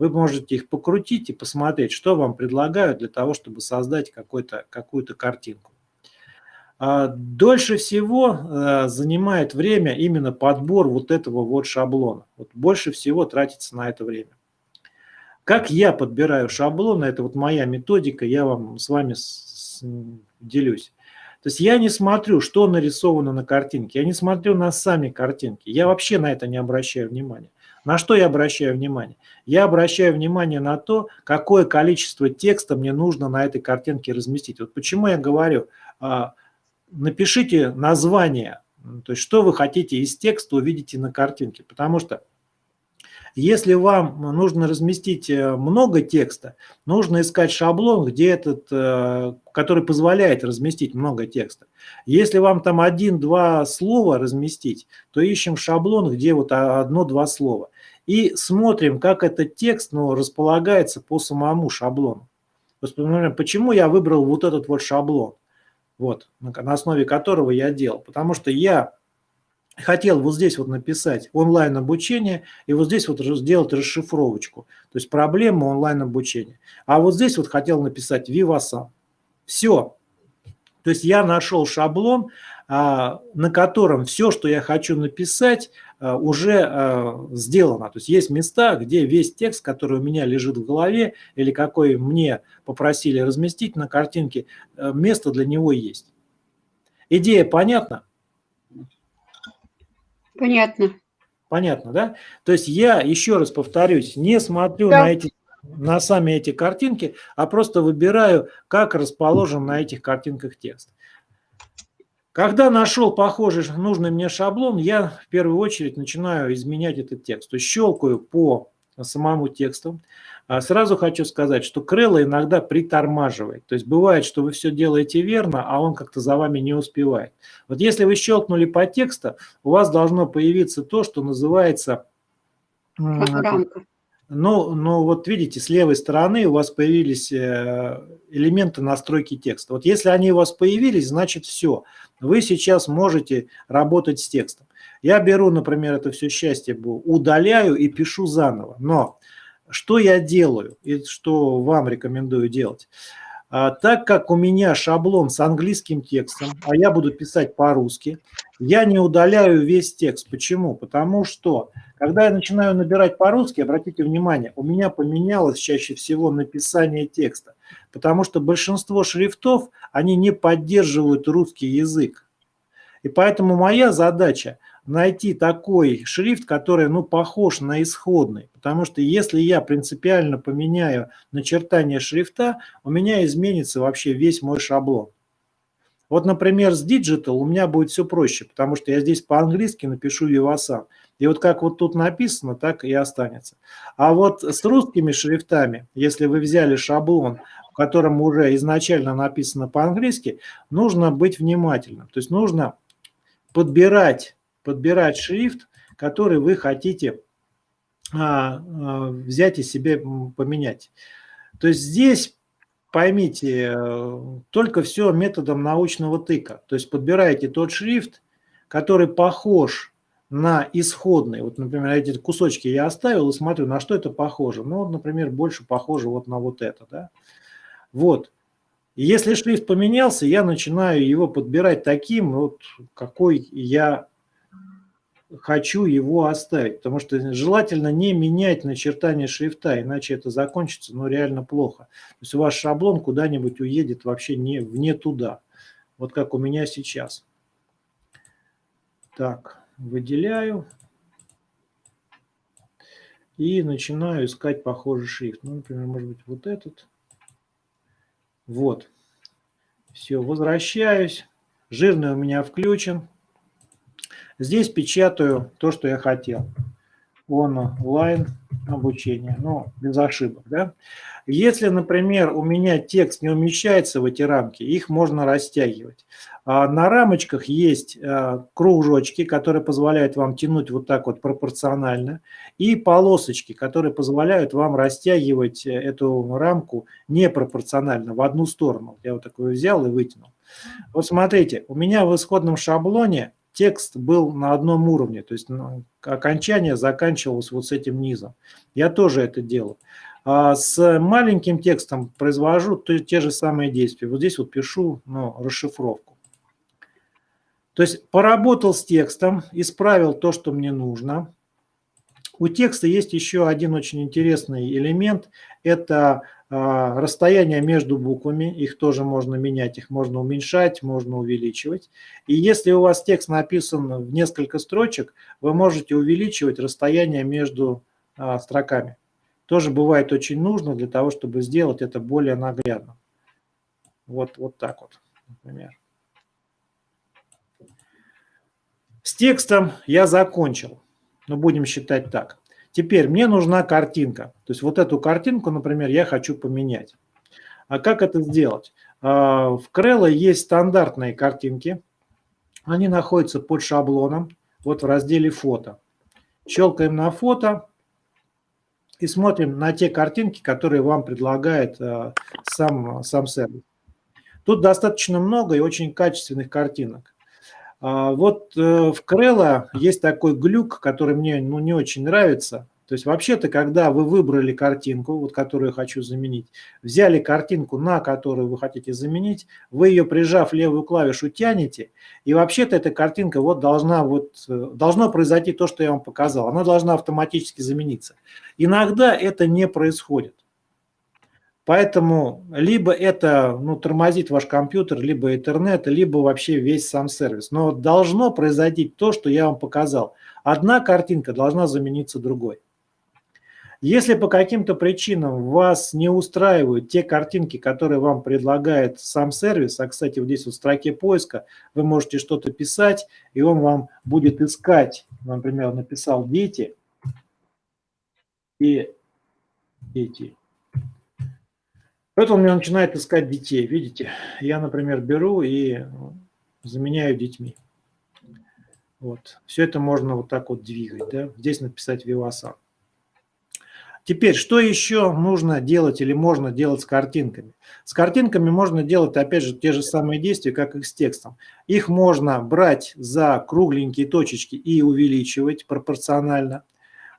Вы можете их покрутить и посмотреть, что вам предлагают для того, чтобы создать какую-то картинку. А, дольше всего э, занимает время именно подбор вот этого вот шаблона. Вот больше всего тратится на это время. Как я подбираю шаблоны, это вот моя методика, я вам с вами делюсь. То есть я не смотрю, что нарисовано на картинке, я не смотрю на сами картинки, я вообще на это не обращаю внимания. На что я обращаю внимание? Я обращаю внимание на то, какое количество текста мне нужно на этой картинке разместить. Вот почему я говорю, а, напишите название, то есть что вы хотите из текста увидите на картинке, потому что если вам нужно разместить э, много текста, нужно искать шаблон, где этот, э, который позволяет разместить много текста. Если вам там один-два слова разместить, то ищем шаблон, где вот одно-два слова. И смотрим, как этот текст ну, располагается по самому шаблону. Почему я выбрал вот этот вот шаблон? вот, на основе которого я делал. Потому что я хотел вот здесь вот написать онлайн обучение и вот здесь вот сделать расшифровочку. То есть проблема онлайн обучения. А вот здесь вот хотел написать Vivasan. Все. То есть я нашел шаблон, а, на котором все, что я хочу написать, а, уже а, сделано. То есть есть места, где весь текст, который у меня лежит в голове или какой мне попросили разместить на картинке, место для него есть. Идея понятна? Понятно. Понятно, да? То есть я, еще раз повторюсь, не смотрю да. на, эти, на сами эти картинки, а просто выбираю, как расположен на этих картинках текст. Когда нашел похожий нужный мне шаблон, я в первую очередь начинаю изменять этот текст. То есть щелкаю по самому тексту. А сразу хочу сказать, что Крелла иногда притормаживает. То есть бывает, что вы все делаете верно, а он как-то за вами не успевает. Вот если вы щелкнули по тексту, у вас должно появиться то, что называется... Рамка. Ну, ну, вот видите, с левой стороны у вас появились э, элементы настройки текста. Вот если они у вас появились, значит все. Вы сейчас можете работать с текстом. Я беру, например, это все счастье, удаляю и пишу заново. Но что я делаю и что вам рекомендую делать? А, так как у меня шаблон с английским текстом, а я буду писать по-русски, я не удаляю весь текст. Почему? Потому что, когда я начинаю набирать по-русски, обратите внимание, у меня поменялось чаще всего написание текста. Потому что большинство шрифтов, они не поддерживают русский язык. И поэтому моя задача – найти такой шрифт, который ну, похож на исходный. Потому что если я принципиально поменяю начертание шрифта, у меня изменится вообще весь мой шаблон. Вот, например, с Digital у меня будет все проще, потому что я здесь по-английски напишу Vivasan. И вот как вот тут написано, так и останется. А вот с русскими шрифтами, если вы взяли шаблон, в котором уже изначально написано по-английски, нужно быть внимательным. То есть нужно подбирать, подбирать шрифт, который вы хотите а, а, взять и себе поменять. То есть здесь, поймите, э, только все методом научного тыка. То есть подбираете тот шрифт, который похож на исходный. Вот, например, эти кусочки я оставил и смотрю, на что это похоже. Ну, например, больше похоже вот на вот это. Да? Вот. Если шрифт поменялся, я начинаю его подбирать таким, вот, какой я хочу его оставить, потому что желательно не менять начертание шрифта, иначе это закончится, ну, реально плохо. То есть ваш шаблон куда-нибудь уедет вообще не, вне туда, вот как у меня сейчас. Так, выделяю и начинаю искать похожий шрифт. Ну, например, может быть, вот этот. Вот. Все, возвращаюсь. Жирный у меня включен. Здесь печатаю то, что я хотел. Онлайн обучение, ну, без ошибок. Да? Если, например, у меня текст не умещается в эти рамки, их можно растягивать. А на рамочках есть а, кружочки, которые позволяют вам тянуть вот так вот пропорционально, и полосочки, которые позволяют вам растягивать э, эту рамку непропорционально в одну сторону. Я вот такой взял и вытянул. Вот смотрите, у меня в исходном шаблоне текст был на одном уровне, то есть ну, окончание заканчивалось вот с этим низом. Я тоже это делаю. А с маленьким текстом произвожу те же самые действия. Вот здесь вот пишу ну, расшифровку. То есть поработал с текстом, исправил то, что мне нужно. У текста есть еще один очень интересный элемент. Это расстояние между буквами, их тоже можно менять, их можно уменьшать, можно увеличивать. И если у вас текст написан в несколько строчек, вы можете увеличивать расстояние между а, строками. Тоже бывает очень нужно для того, чтобы сделать это более наглядно. Вот, вот так вот, например. С текстом я закончил, но будем считать так. Теперь мне нужна картинка. То есть вот эту картинку, например, я хочу поменять. А как это сделать? А, в Крелло есть стандартные картинки. Они находятся под шаблоном, вот в разделе «Фото». Щелкаем на фото и смотрим на те картинки, которые вам предлагает а, сам, сам сервис. Тут достаточно много и очень качественных картинок. А, вот э, в Крелла есть такой глюк, который мне ну, не очень нравится. То есть вообще-то, когда вы выбрали картинку, вот которую я хочу заменить, взяли картинку, на которую вы хотите заменить, вы ее, прижав левую клавишу, тянете, и вообще-то эта картинка вот должна вот, э, должно произойти то, что я вам показал. Она должна автоматически замениться. Иногда это не происходит. Поэтому либо это ну, тормозит ваш компьютер, либо интернет, либо вообще весь сам сервис. Но должно произойти то, что я вам показал. Одна картинка должна замениться другой. Если по каким-то причинам вас не устраивают те картинки, которые вам предлагает сам сервис, а, кстати, вот здесь вот в строке поиска вы можете что-то писать, и он вам будет искать, например, написал «дети» и «дети». Он мне начинает искать детей, видите? Я, например, беру и заменяю детьми. Вот. Все это можно вот так вот двигать. Да? Здесь написать Vivasan. Теперь, что еще нужно делать или можно делать с картинками? С картинками можно делать, опять же, те же самые действия, как и с текстом. Их можно брать за кругленькие точечки и увеличивать пропорционально.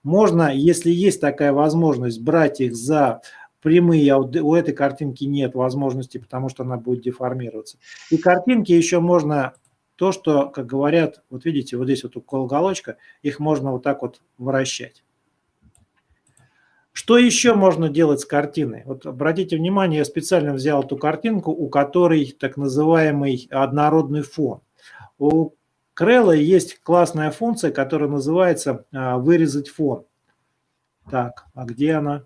Можно, если есть такая возможность, брать их за прямые, а у этой картинки нет возможности, потому что она будет деформироваться. И картинки еще можно, то, что, как говорят, вот видите, вот здесь вот укол уголочка, их можно вот так вот вращать. Что еще можно делать с картиной? Вот обратите внимание, я специально взял эту картинку, у которой так называемый однородный фон. У Крелла есть классная функция, которая называется а, «вырезать фон». Так, а где она?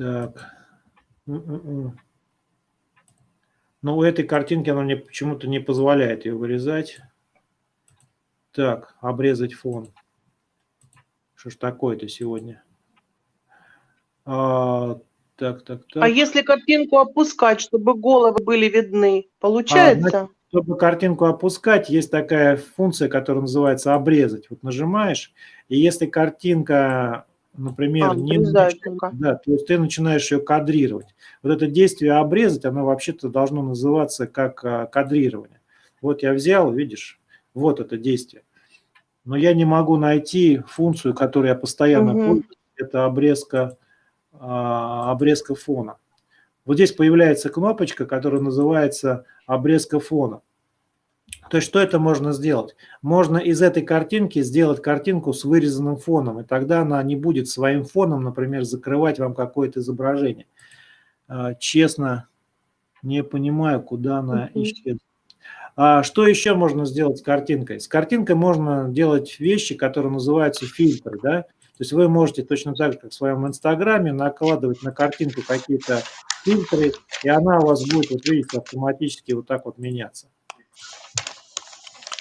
Так. М-м-м. Но у этой картинки она мне почему-то не позволяет ее вырезать. Так, обрезать фон. Что ж такое-то сегодня? А, так, так, так. А если картинку опускать, чтобы головы были видны, получается? А, чтобы картинку опускать, есть такая функция, которая называется обрезать. Вот нажимаешь, и если картинка, например, А, не обрезать начи- только. да, то есть ты начинаешь ее кадрировать. Вот это действие обрезать, оно вообще-то должно называться как а, кадрирование. Вот я взял, видишь, вот это действие. Но я не могу найти функцию, которой я постоянно Мгм. пользуюсь, это обрезка, а, обрезка фона. Вот здесь появляется кнопочка, которая называется обрезка фона. То есть что это можно сделать? Можно из этой картинки сделать картинку с вырезанным фоном, и тогда она не будет своим фоном, например, закрывать вам какое-то изображение. А, Честно, не понимаю, куда она исчезла. А что еще можно сделать с картинкой? С картинкой можно делать вещи, которые называются фильтры. Да? То есть вы можете точно так же, как в своем инстаграме, накладывать на картинку какие-то фильтры, и она у вас будет, вот видите, автоматически вот так вот меняться.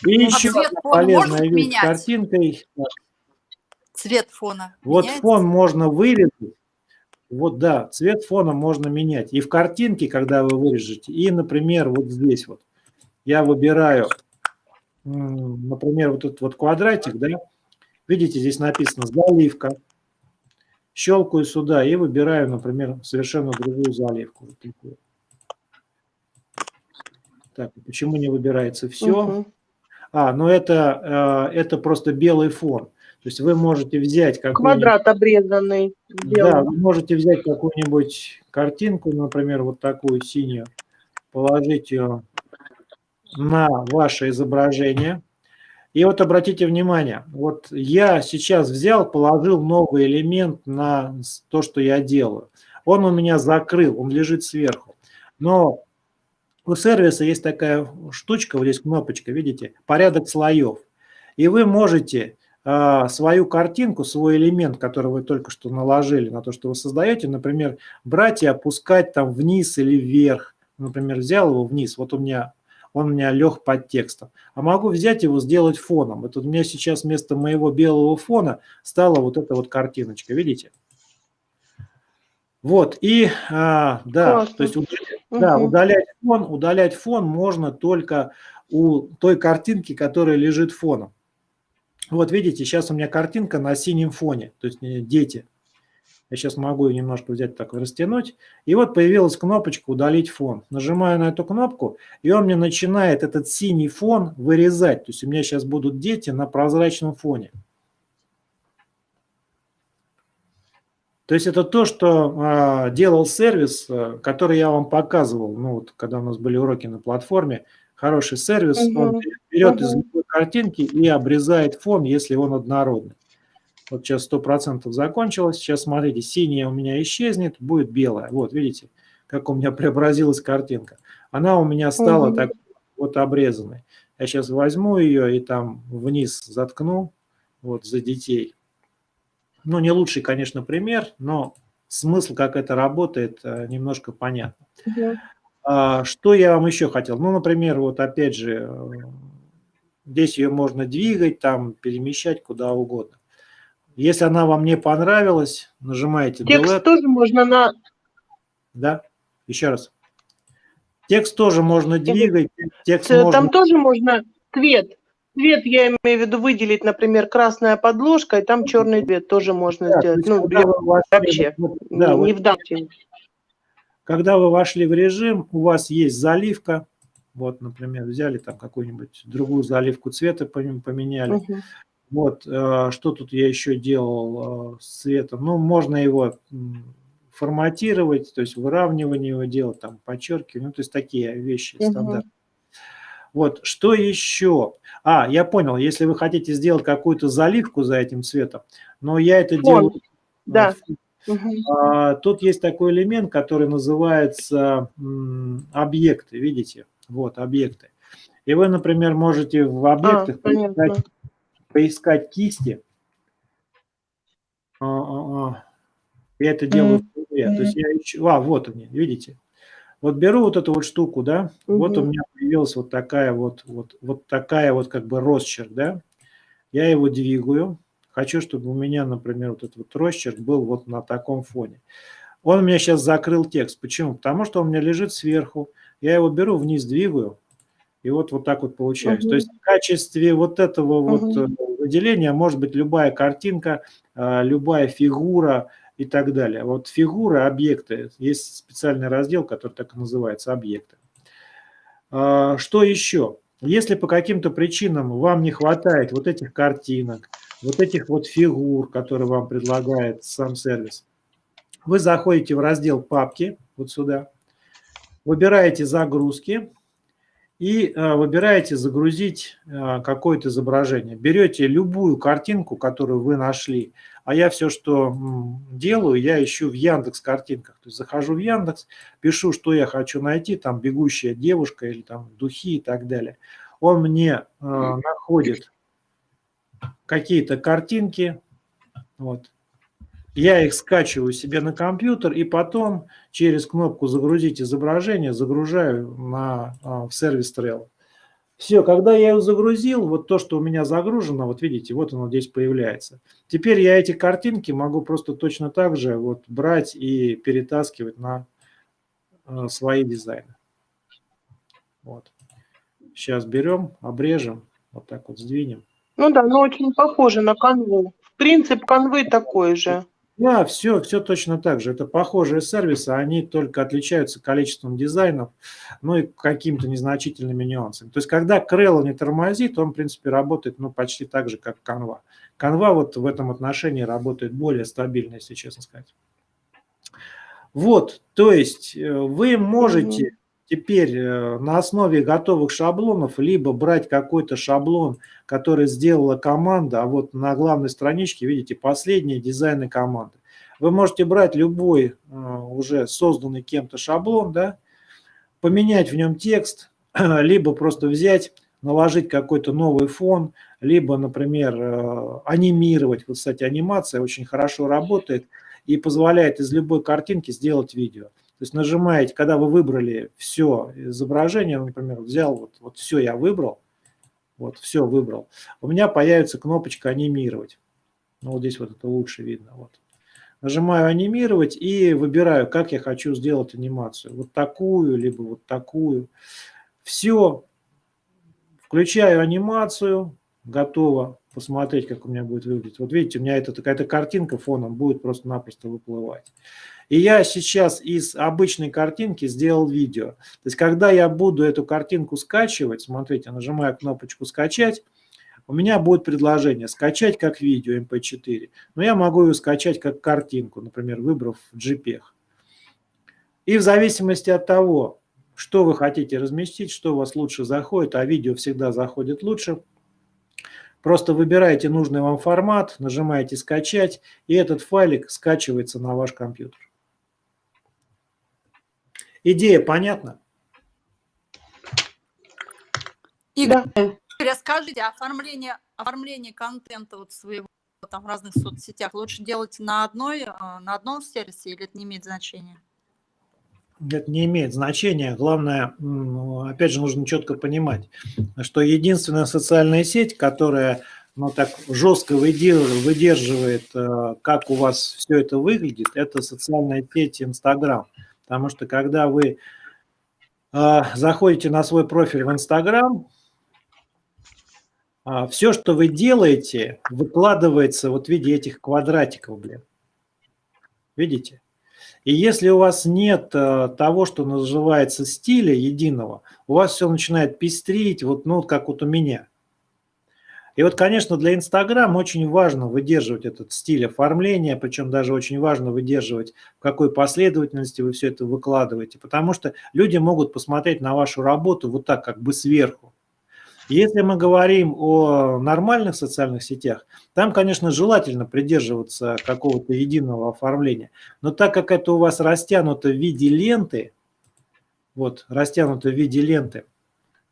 И А еще одна полезная вещь с картинкой. Цвет фона. Вот меняется? фон можно вырезать. Вот да, цвет фона можно менять. И в картинке, когда вы вырежете, и, например, вот здесь вот. Я выбираю, например, вот этот вот квадратик, да. Видите, здесь написано заливка. Щелкаю сюда и выбираю, например, совершенно другую заливку. Вот такую. Так, почему не выбирается все? Мгм. А, ну это, э, это просто белый фон. То есть вы можете взять какой-нибудь... Квадрат обрезанный. Да, белым. вы можете взять какую-нибудь картинку, например, вот такую синюю, положить ее на ваше изображение. И вот обратите внимание, вот я сейчас взял, положил новый элемент на то, что я делаю. Он у меня закрыл, он лежит сверху. Но у сервиса есть такая штучка, вот здесь кнопочка, видите, порядок слоев. И вы можете а, свою картинку, свой элемент, который вы только что наложили на то, что вы создаете, например, брать и опускать там вниз или вверх. Например, взял его вниз, вот у меня он у меня лег под текстом. А могу взять его, сделать фоном. Вот у меня сейчас вместо моего белого фона стала вот эта вот картиночка, видите? Вот, и а, да, Классно. то есть уд- да, удалять фон, удалять фон можно только у той картинки, которая лежит фоном. Вот видите, сейчас у меня картинка на синем фоне, то есть э, дети. Я сейчас могу ее немножко взять так растянуть. И вот появилась кнопочка «Удалить фон». Нажимаю на эту кнопку, и он мне начинает этот синий фон вырезать. То есть у меня сейчас будут дети на прозрачном фоне. То есть это то, что а, делал сервис, а, который я вам показывал, ну вот, когда у нас были уроки на платформе. Хороший сервис, он Мгм. берет из Мгм. любой картинки и обрезает фон, если он однородный. Вот сейчас 100% закончилось. Сейчас, смотрите, синяя у меня исчезнет, будет белая. Вот, видите, как у меня (laughs) преобразилась картинка. Она у меня стала Мгм. так вот обрезанной. Я сейчас возьму ее и там вниз заткну, вот, за детей. Ну, не лучший, конечно, пример, но смысл, как это работает, э, немножко понятно. Мгм. А, Что я вам еще хотел? Ну, например, вот опять же, э, здесь ее можно двигать, там, перемещать куда угодно. Если она вам не понравилась, нажимаете Текст Delete, тоже можно на... да, еще раз. Текст тоже можно двигать, текст можно... Там тоже можно цвет. Цвет, я имею в виду, выделить, например, красная подложка, и там черный цвет тоже можно Да, сделать. Ну, вы вошли вообще, вот- не, да, вот не в данном. Когда вы вошли в режим, у вас есть заливка. Вот, например, взяли там какую-нибудь другую заливку цвета, пом- поменяли. Мгм. Вот, э, что тут я еще делал э, с цветом? Ну, можно его форматировать, то есть выравнивание его делать, там, подчеркивание, ну, то есть такие вещи Мгм. стандартные. Вот, что еще? А, я понял, если вы хотите сделать какую-то заливку за этим цветом, но я это Фон, делаю... да. а, Тут есть такой элемент, который называется м, объекты, видите? Вот, объекты. И вы, например, можете в А, объектах понятно. поискать, поискать кисти. А, а, а. Я это делаю в Google. То есть я ищу... А, вот они, видите? Вот беру вот эту вот штуку, да, вот у меня появилась вот такая вот, вот, вот такая вот как бы росчерк, да. Я его двигаю. Хочу, чтобы у меня, например, вот этот вот росчерк был вот на таком фоне. Он у меня сейчас закрыл текст. Почему? Потому что он у меня лежит сверху. Я его беру, вниз двигаю, и вот, вот так вот получается. То Мгм. есть в качестве вот этого вот Мгм. э, выделения может быть любая картинка, а, любая фигура и так далее. Вот фигуры, объекты, есть специальный раздел, который так и называется «Объекты». А, Что еще? Если по каким-то причинам вам не хватает вот этих картинок, вот этих вот фигур, которые вам предлагает сам сервис, вы заходите в раздел «Папки», вот сюда, выбираете «Загрузки», и э, выбираете загрузить э, какое-то изображение. Берете любую картинку, которую вы нашли, а я все, что делаю, я ищу в Яндекс картинках. То есть захожу в Яндекс, пишу, что я хочу найти, там бегущая девушка или там духи и так далее. Он мне э, находит какие-то картинки, вот. Я их скачиваю себе на компьютер и потом через кнопку «Загрузить изображение» загружаю на, а, в сервис Trello. Все, когда я его загрузил, вот то, что у меня загружено, вот видите, вот оно здесь появляется. Теперь я эти картинки могу просто точно так же вот брать и перетаскивать на а, свои дизайны. Вот. Сейчас берем, обрежем, вот так вот сдвинем. Ну да, ну очень похоже на канву. Принцип канвы такой же. Да, все, все точно так же. Это похожие сервисы, они только отличаются количеством дизайнов, ну и какими-то незначительными нюансами. То есть, когда Крелла не тормозит, он, в принципе, работает ну, почти так же, как Canva. Canva вот в этом отношении работает более стабильно, если честно сказать. Вот, то есть э, вы можете. Теперь э, на основе готовых шаблонов либо брать какой-то шаблон, который сделала команда, а вот на главной страничке, видите, последние дизайны команды. Вы можете брать любой э, уже созданный кем-то шаблон, да, поменять в нем текст, (clears throat) либо просто взять, наложить какой-то новый фон, либо, например, э, анимировать. Вот, кстати, анимация очень хорошо работает и позволяет из любой картинки сделать видео. То есть нажимаете, когда вы выбрали все изображение, например, взял, вот, вот все я выбрал, вот все выбрал, у меня появится кнопочка «Анимировать». Ну, вот здесь вот это лучше видно. Вот. Нажимаю «Анимировать» и выбираю, как я хочу сделать анимацию. Вот такую, либо вот такую. Все. Включаю анимацию. Готово посмотреть, как у меня будет выглядеть. Вот видите, у меня это какая-то картинка фоном будет просто-напросто выплывать. И я сейчас из обычной картинки сделал видео. То есть, когда я буду эту картинку скачивать, смотрите, нажимаю кнопочку «Скачать», у меня будет предложение «Скачать как видео MP4». Но я могу ее скачать как картинку, например, выбрав JPEG. И в зависимости от того, что вы хотите разместить, что у вас лучше заходит, а видео всегда заходит лучше, просто выбираете нужный вам формат, нажимаете «Скачать», и этот файлик скачивается на ваш компьютер. Идея понятна? Игорь, Да. расскажите, оформление, оформление контента вот своего там в разных соцсетях лучше делать на одной, э, на одном сервисе или это не имеет значения? Это не имеет значения. Главное, опять же, нужно четко понимать, что единственная социальная сеть, которая ну, так жестко выдер- выдерживает, э, как у вас все это выглядит, это социальная сеть Инстаграм. Потому что когда вы э, заходите на свой профиль в Инстаграм, все, что вы делаете, выкладывается вот в виде этих квадратиков, блин. Видите? И если у вас нет э, того, что называется стиля единого, у вас все начинает пестрить, вот, ну, как вот у меня. И вот, конечно, для Инстаграма очень важно выдерживать этот стиль оформления, причем даже очень важно выдерживать, в какой последовательности вы все это выкладываете, потому что люди могут посмотреть на вашу работу вот так, как бы сверху. Если мы говорим о нормальных социальных сетях, там, конечно, желательно придерживаться какого-то единого оформления. Но так как это у вас растянуто в виде ленты, вот, растянуто в виде ленты,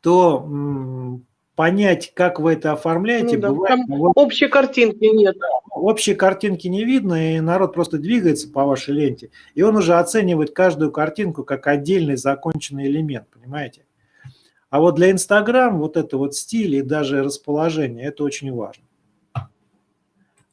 то понять, как вы это оформляете, Ну да, бывает, там вот общей картинки нет. общей картинки не видно, и народ просто двигается по вашей ленте, и он уже оценивает каждую картинку как отдельный законченный элемент, понимаете? А вот для Инстаграм вот это вот стиль и даже расположение, это очень важно.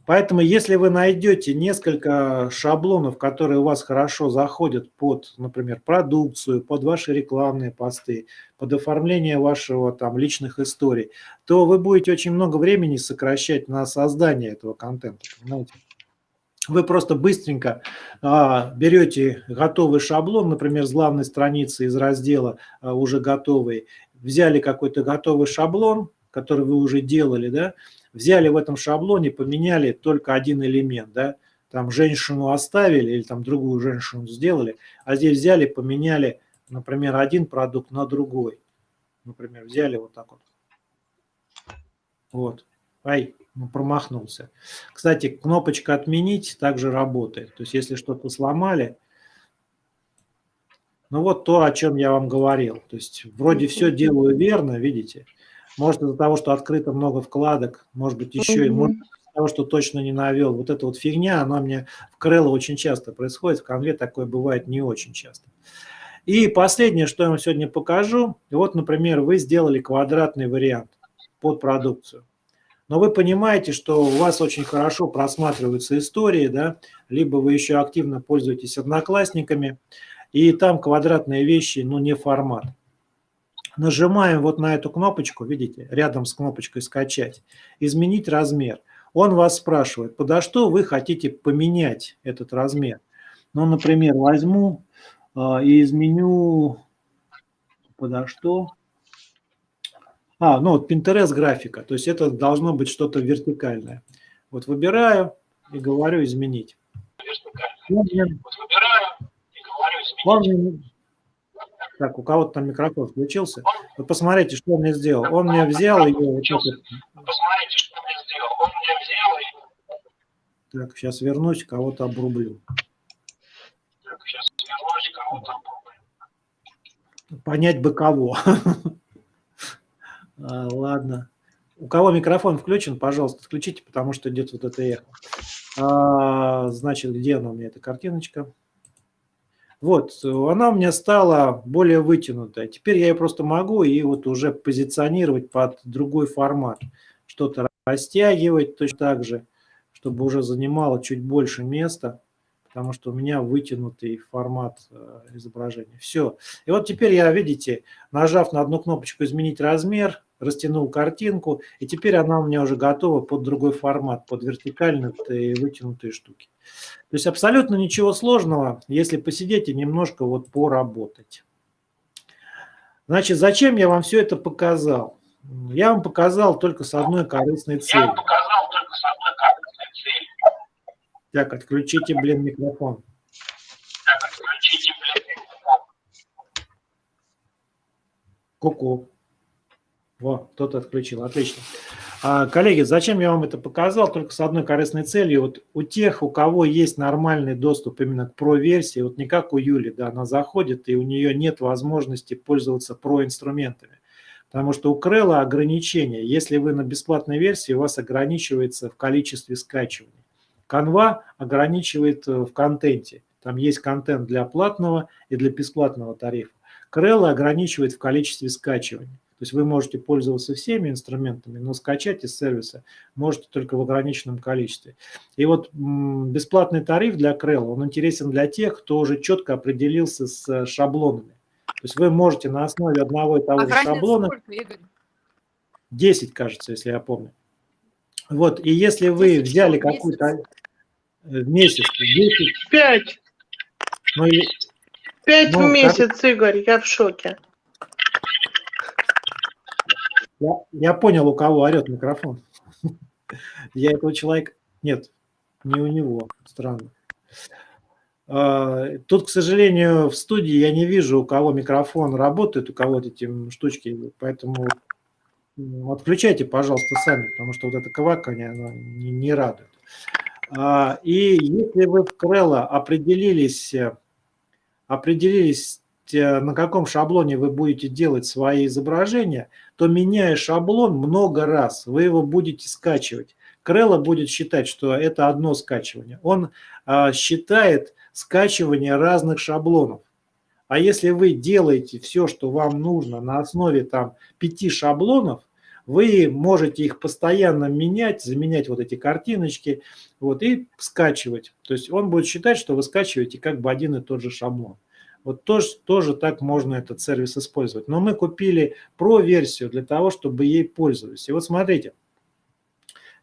Поэтому если вы найдете несколько шаблонов, которые у вас хорошо заходят под, например, продукцию, под ваши рекламные посты, под оформление вашего там личных историй, то вы будете очень много времени сокращать на создание этого контента. Понимаете? Вы просто быстренько а, берете готовый шаблон, например, с главной страницы из раздела а, уже готовый, взяли какой-то готовый шаблон, который вы уже делали, да, взяли в этом шаблоне, поменяли только один элемент, да, там женщину оставили или там другую женщину сделали, а здесь взяли, поменяли, например, один продукт на другой. Например, взяли вот так вот. Вот. Ай, ну, промахнулся. Кстати, кнопочка «Отменить» также работает. То есть, если что-то сломали, ну вот то, о чем я вам говорил. То есть, вроде все делаю верно, видите, может, из-за того, что открыто много вкладок, может быть, еще и может, из-за того, что точно не навел. Вот эта вот фигня, она мне в Крелло очень часто происходит, в конве такое бывает не очень часто. И последнее, что я вам сегодня покажу. Вот, например, вы сделали квадратный вариант под продукцию. Но вы понимаете, что у вас очень хорошо просматриваются истории, да, либо вы еще активно пользуетесь одноклассниками, и там квадратные вещи, ну, не формат нажимаем вот на эту кнопочку, видите, рядом с кнопочкой «Скачать», «Изменить размер». Он вас спрашивает, подо что вы хотите поменять этот размер. Ну, например, возьму э, и изменю подо что. А, ну вот Pinterest графика, то есть это должно быть что-то вертикальное. Вот выбираю и говорю «Изменить». Вот выбираю и говорю «Изменить». Так, у кого-то там микрофон включился. Вот посмотрите, что он мне сделал. Он мне взял ее... Вот посмотрите, что мне сделал. Он мне взял ее... Так, сейчас вернусь, кого-то обрублю. Так, сейчас вернусь, кого-то обрублю. Понять бы кого. (laughs) а, ладно. У кого микрофон включен, пожалуйста, отключите, потому что идет вот это эхо. А, значит, где она у меня, эта картиночка? Вот, она у меня стала более вытянутая. Теперь я ее просто могу и вот уже позиционировать под другой формат. Что-то растягивать точно так же, чтобы уже занимало чуть больше места, потому что у меня вытянутый формат э, изображения. Все. И вот теперь я, видите, нажав на одну кнопочку «Изменить размер», растянул картинку, и теперь она у меня уже готова под другой формат, под вертикальные и вытянутые штуки. То есть абсолютно ничего сложного, если посидеть и немножко вот поработать. Значит, зачем я вам все это показал? Я вам показал только с одной корыстной целью. Я вам показал только с одной корыстной целью. Так, отключите, блин, микрофон. Так, отключите, блин, микрофон. Ку-ку. Во, кто-то отключил, отлично. А, коллеги, зачем я вам это показал? Только с одной корыстной целью. Вот у тех, у кого есть нормальный доступ именно к Pro-версии, вот не как у Юли, да, она заходит, и у нее нет возможности пользоваться Pro-инструментами. Потому что у Крелла ограничения. Если вы на бесплатной версии, у вас ограничивается в количестве скачиваний. Canva ограничивает э, в контенте. Там есть контент для платного и для бесплатного тарифа. Крелла ограничивает в количестве скачиваний. То есть вы можете пользоваться всеми инструментами, но скачать из сервиса можете только в ограниченном количестве. И вот бесплатный тариф для Крелла, он интересен для тех, кто уже четко определился с э, шаблонами. То есть вы можете на основе одного и того а же шаблона... Сколько, Игорь? 10, кажется, если я помню. Вот, и если вы взяли какую-то... Э, в месяц. 10... 5. Ну, 5 ну, в месяц, как... Игорь, я в шоке. Я, я понял, у кого орет микрофон. (laughs) Я этого человека... Нет, не у него. Странно. А, тут, к сожалению, в студии я не вижу, у кого микрофон работает, у кого эти штучки, поэтому отключайте, пожалуйста, сами, потому что вот это квакание, оно не, не радует. А, и если вы в Крелло определились, определились э, на каком шаблоне вы будете делать свои изображения, то меняя шаблон много раз, вы его будете скачивать. Крелла будет считать, что это одно скачивание. Он а, считает скачивание разных шаблонов. А если вы делаете все, что вам нужно на основе там пяти шаблонов, вы можете их постоянно менять, заменять вот эти картиночки вот, и скачивать. То есть он будет считать, что вы скачиваете как бы один и тот же шаблон. Вот тоже, тоже так можно этот сервис использовать. Но мы купили про-версию для того, чтобы ей пользовались. И вот смотрите,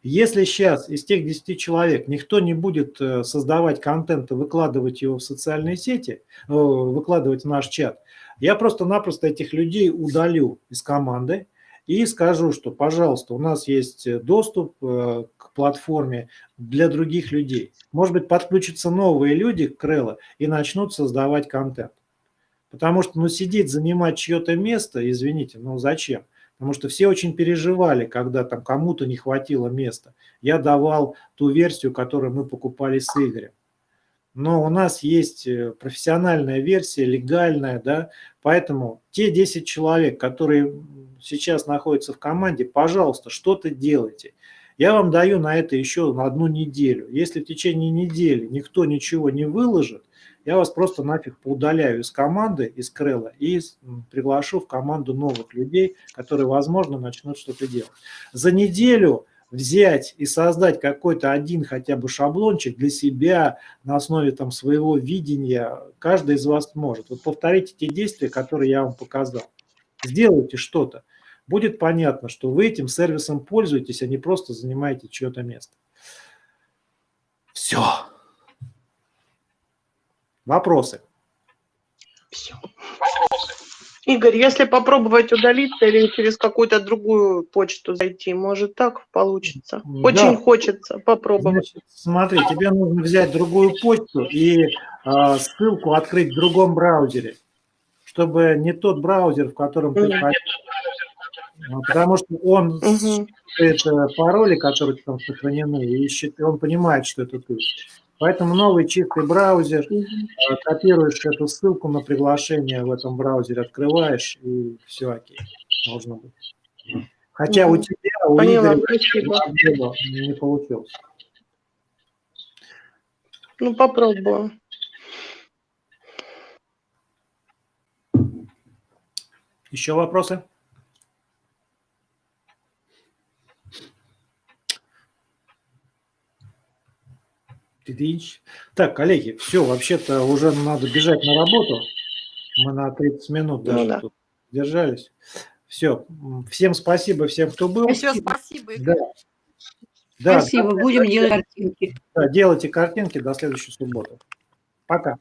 если сейчас из тех 10 человек никто не будет э, создавать контент и выкладывать его в социальные сети, э, выкладывать в наш чат, я просто-напросто этих людей удалю из команды и скажу, что, пожалуйста, у нас есть доступ э, платформе для других людей. Может быть, подключатся новые люди к Крелло и начнут создавать контент. Потому что, ну, сидеть, занимать чье-то место, извините, ну, зачем? Потому что все очень переживали, когда там кому-то не хватило места. Я давал ту версию, которую мы покупали с Игорем. Но у нас есть э, профессиональная версия, легальная, да, поэтому те 10 человек, которые сейчас находятся в команде, пожалуйста, что-то делайте. Я вам даю на это еще на одну неделю. Если в течение недели никто ничего не выложит, я вас просто нафиг поудаляю из команды, из Крелла, и приглашу в команду новых людей, которые, возможно, начнут что-то делать. За неделю взять и создать какой-то один хотя бы шаблончик для себя на основе там своего видения, каждый из вас может. Вот повторите те действия, которые я вам показал. Сделайте что-то. Будет понятно, что вы этим сервисом пользуетесь, а не просто занимаете чье-то место. Все. Вопросы? Все. Игорь, если попробовать удалиться или через какую-то другую почту зайти, может так получится? Очень Да. хочется попробовать. Значит, смотри, тебе нужно взять другую почту и э, ссылку открыть в другом браузере, чтобы не тот браузер, в котором ты Мгм. А, Потому что он Мгм. считает э, пароли, которые там сохранены, и счит- он понимает, что это ты. Поэтому новый чистый браузер, э, копируешь эту ссылку на приглашение в этом браузере, открываешь, и все окей, должно быть. Хотя у тебя, у Поняла, Игоря, не получилось. Ну, попробую. Еще вопросы? Тыдыщ. Так, коллеги, все, вообще-то уже надо бежать на работу. Мы на 30 минут Ну даже да. тут держались. Все, всем спасибо, всем, кто был. Еще спасибо. Да. Да, Спасибо, будем делать картинки. да, делайте картинки до следующей субботы. Пока.